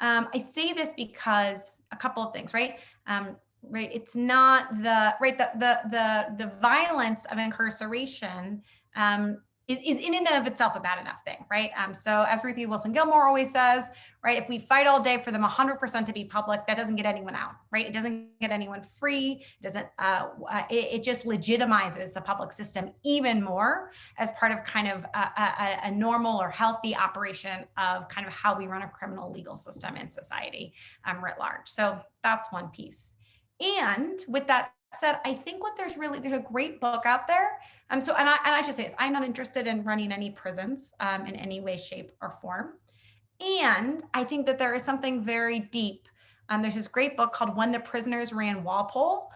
um, I say this because a couple of things, right? Um, right? It's not the right the the the, the violence of incarceration um, is, is in and of itself a bad enough thing right? Um, so as ruthie wilson gilmore always says right if we fight all day for them 100% to be public that doesn't get anyone out right? It doesn't get anyone free. It doesn't uh, uh, it, it, just legitimizes the public system even more as part of kind of a, a, a normal or healthy operation of kind of how we run a criminal legal system in society um, writ large. So that's one piece and with that said, I think what there's really, there's a great book out there. Um, so, and I, and I should say this, I'm not interested in running any prisons um, in any way, shape or form. And I think that there is something very deep. Um, there's this great book called When the Prisoners Ran Walpole,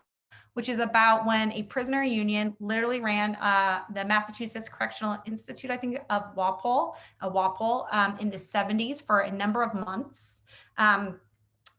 which is about when a prisoner union literally ran uh, the Massachusetts Correctional Institute, I think, of Walpole, uh, Walpole um, in the 70s for a number of months. Um,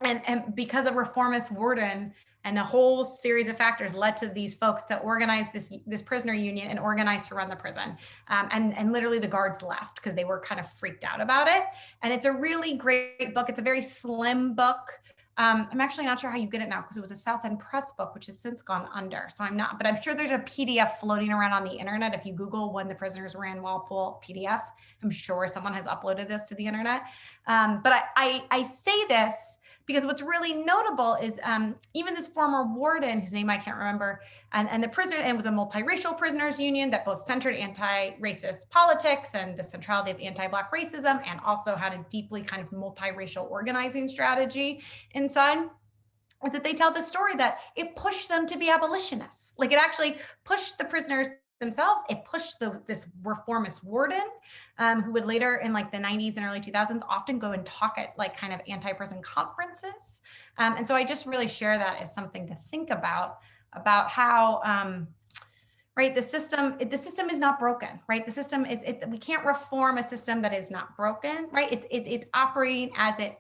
and, and because a reformist warden and a whole series of factors led to these folks to organize this this prisoner union and organize to run the prison um, and and literally the guards left because they were kind of freaked out about it and it's a really great book it's a very slim book um, I'm actually not sure how you get it now because it was a South End Press book, which has since gone under. So I'm not, but I'm sure there's a PDF floating around on the internet. If you Google when the prisoners ran Walpole PDF, I'm sure someone has uploaded this to the internet. Um, but I, I, I say this because what's really notable is um, even this former warden, whose name I can't remember, and, and the prisoner, and it was a multiracial prisoners union that both centered anti-racist politics and the centrality of anti-Black racism, and also had a deeply kind of multiracial organizing strategy inside is that they tell the story that it pushed them to be abolitionists. Like it actually pushed the prisoners themselves. It pushed the, this reformist warden, um, who would later in like the 90s and early 2000s often go and talk at like kind of anti-prison conferences. Um, and so I just really share that as something to think about, about how, um, right, the system, the system is not broken, right? The system is, it, we can't reform a system that is not broken, right? It's, it, it's operating as it,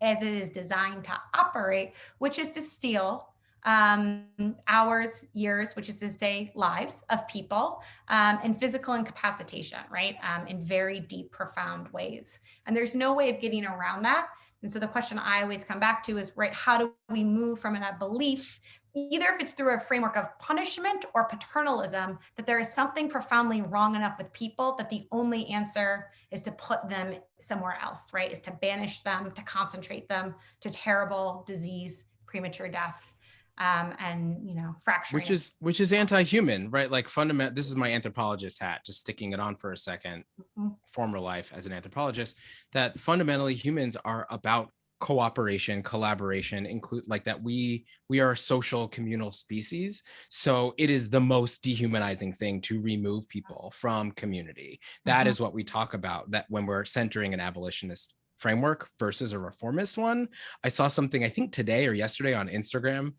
as it is designed to operate, which is to steal um, hours, years, which is to say lives of people, um, and physical incapacitation, right, um, in very deep, profound ways. And there's no way of getting around that. And so the question I always come back to is, right, how do we move from a belief, either if it's through a framework of punishment or paternalism, that there is something profoundly wrong enough with people that the only answer is to put them somewhere else, right, is to banish them, to concentrate them to terrible disease, premature death, um, and you know fracturing. Which is which is anti-human, right? Like fundamental. This is my anthropologist hat, just sticking it on for a 2nd mm -hmm. Former life as an anthropologist, that fundamentally humans are about cooperation collaboration include like that we we are a social communal species so it is the most dehumanizing thing to remove people from community That mm -hmm. is what we talk about that when we're centering an abolitionist framework versus a reformist one. I saw something, I think today or yesterday on Instagram,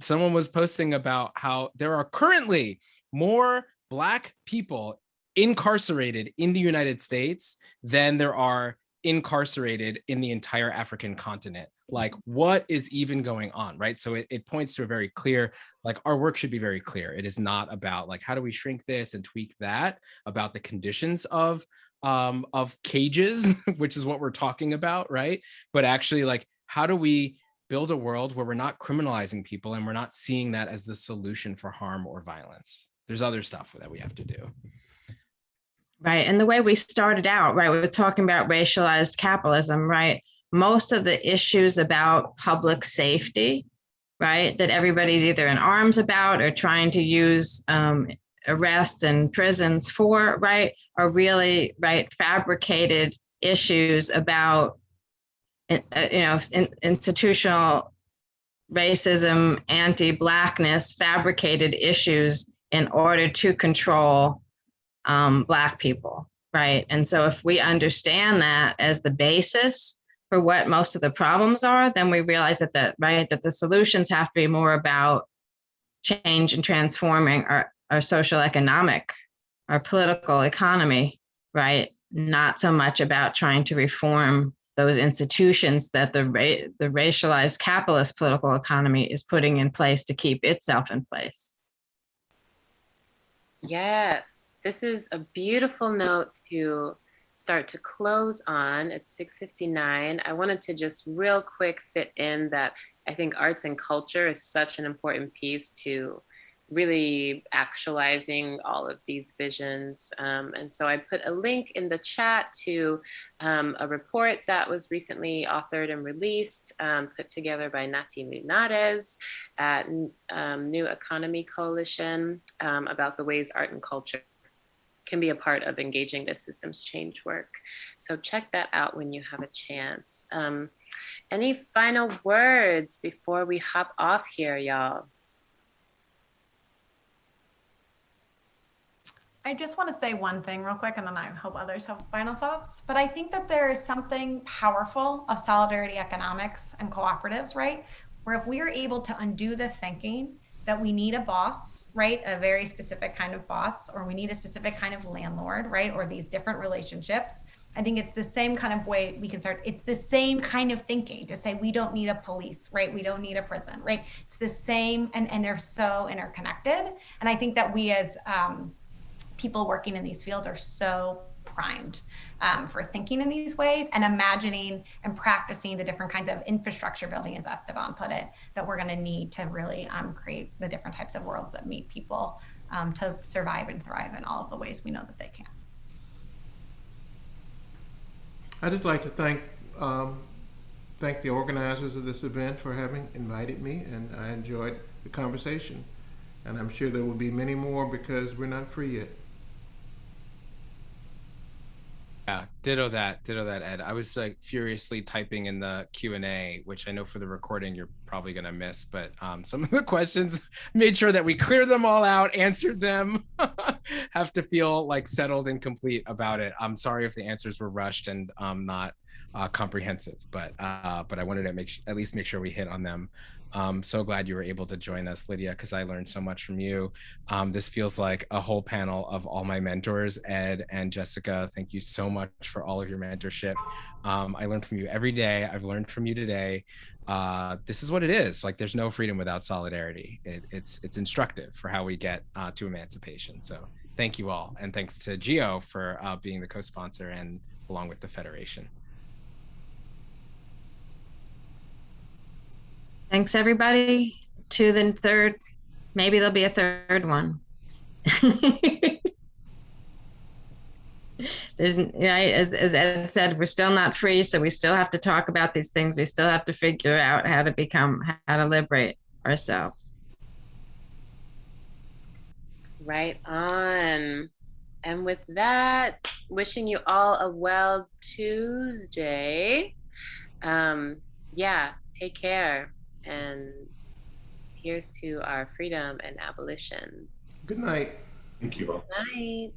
someone was posting about how there are currently more Black people incarcerated in the United States than there are incarcerated in the entire African continent. Like what is even going on, right? So it, it points to a very clear, like our work should be very clear. It is not about like, how do we shrink this and tweak that about the conditions of um, of cages, which is what we're talking about, right? But actually like, how do we build a world where we're not criminalizing people and we're not seeing that as the solution for harm or violence? There's other stuff that we have to do. Right. And the way we started out, right, we were talking about racialized capitalism, right? Most of the issues about public safety, right, that everybody's either in arms about or trying to use um, arrest and prisons for, right, are really, right, fabricated issues about, uh, you know, in, institutional racism, anti-blackness, fabricated issues in order to control um, Black people, right? And so if we understand that as the basis for what most of the problems are, then we realize that the, right, that the solutions have to be more about change and transforming our, our social economic, our political economy, right? Not so much about trying to reform those institutions that the ra- the racialized capitalist political economy is putting in place to keep itself in place. Yes, this is a beautiful note to start to close on. It's 6:59. I wanted to just real quick fit in that I think arts and culture is such an important piece to really actualizing all of these visions. Um, and so I put a link in the chat to um, a report that was recently authored and released, um, put together by Nati Linares at um, New Economy Coalition um, about the ways art and culture can be a part of engaging this systems change work. So check that out when you have a chance. Um, any final words before we hop off here, y'all? I just want to say one thing real quick, and then I hope others have final thoughts. But I think that there is something powerful of solidarity economics and cooperatives, right? Where if we are able to undo the thinking that we need a boss, right? A very specific kind of boss, or we need a specific kind of landlord, right? Or these different relationships. I think it's the same kind of way we can start. It's the same kind of thinking to say we don't need a police, right? We don't need a prison, right? It's the same, and and they're so interconnected. And I think that we as um, people working in these fields are so primed um, for thinking in these ways and imagining and practicing the different kinds of infrastructure building, as Esteban put it, that we're going to need to really um, create the different types of worlds that meet people um, to survive and thrive in all of the ways we know that they can. I'd just like to thank um, thank the organizers of this event for having invited me, and I enjoyed the conversation. And I'm sure there will be many more because we're not free yet. Yeah, ditto that, ditto that, Ed. I was like furiously typing in the Q and A, which I know for the recording you're probably gonna miss, but um, some of the questions made sure that we cleared them all out, answered them. Have to feel like settled and complete about it. I'm sorry if the answers were rushed and um, not uh, comprehensive, but uh, but I wanted to make at least make sure we hit on them. Um, so glad you were able to join us, Lydia, because I learned so much from you. Um, this feels like a whole panel of all my mentors, Ed and Jessica. Thank you so much for all of your mentorship. Um, I learned from you every day. I've learned from you today. Uh, this is what it is. Like, there's no freedom without solidarity. It, it's it's instructive for how we get uh, to emancipation. So thank you all, and thanks to Geo for uh, being the co-sponsor and along with the Federation. Thanks, everybody. To the third, maybe there'll be a third one. There's, as, as Ed said, we're still not free, so we still have to talk about these things. We still have to figure out how to become, how to liberate ourselves. Right on. And with that, wishing you all a well Tuesday. Um, yeah, take care. And here's to our freedom and abolition. Good night. Thank you all. Good night.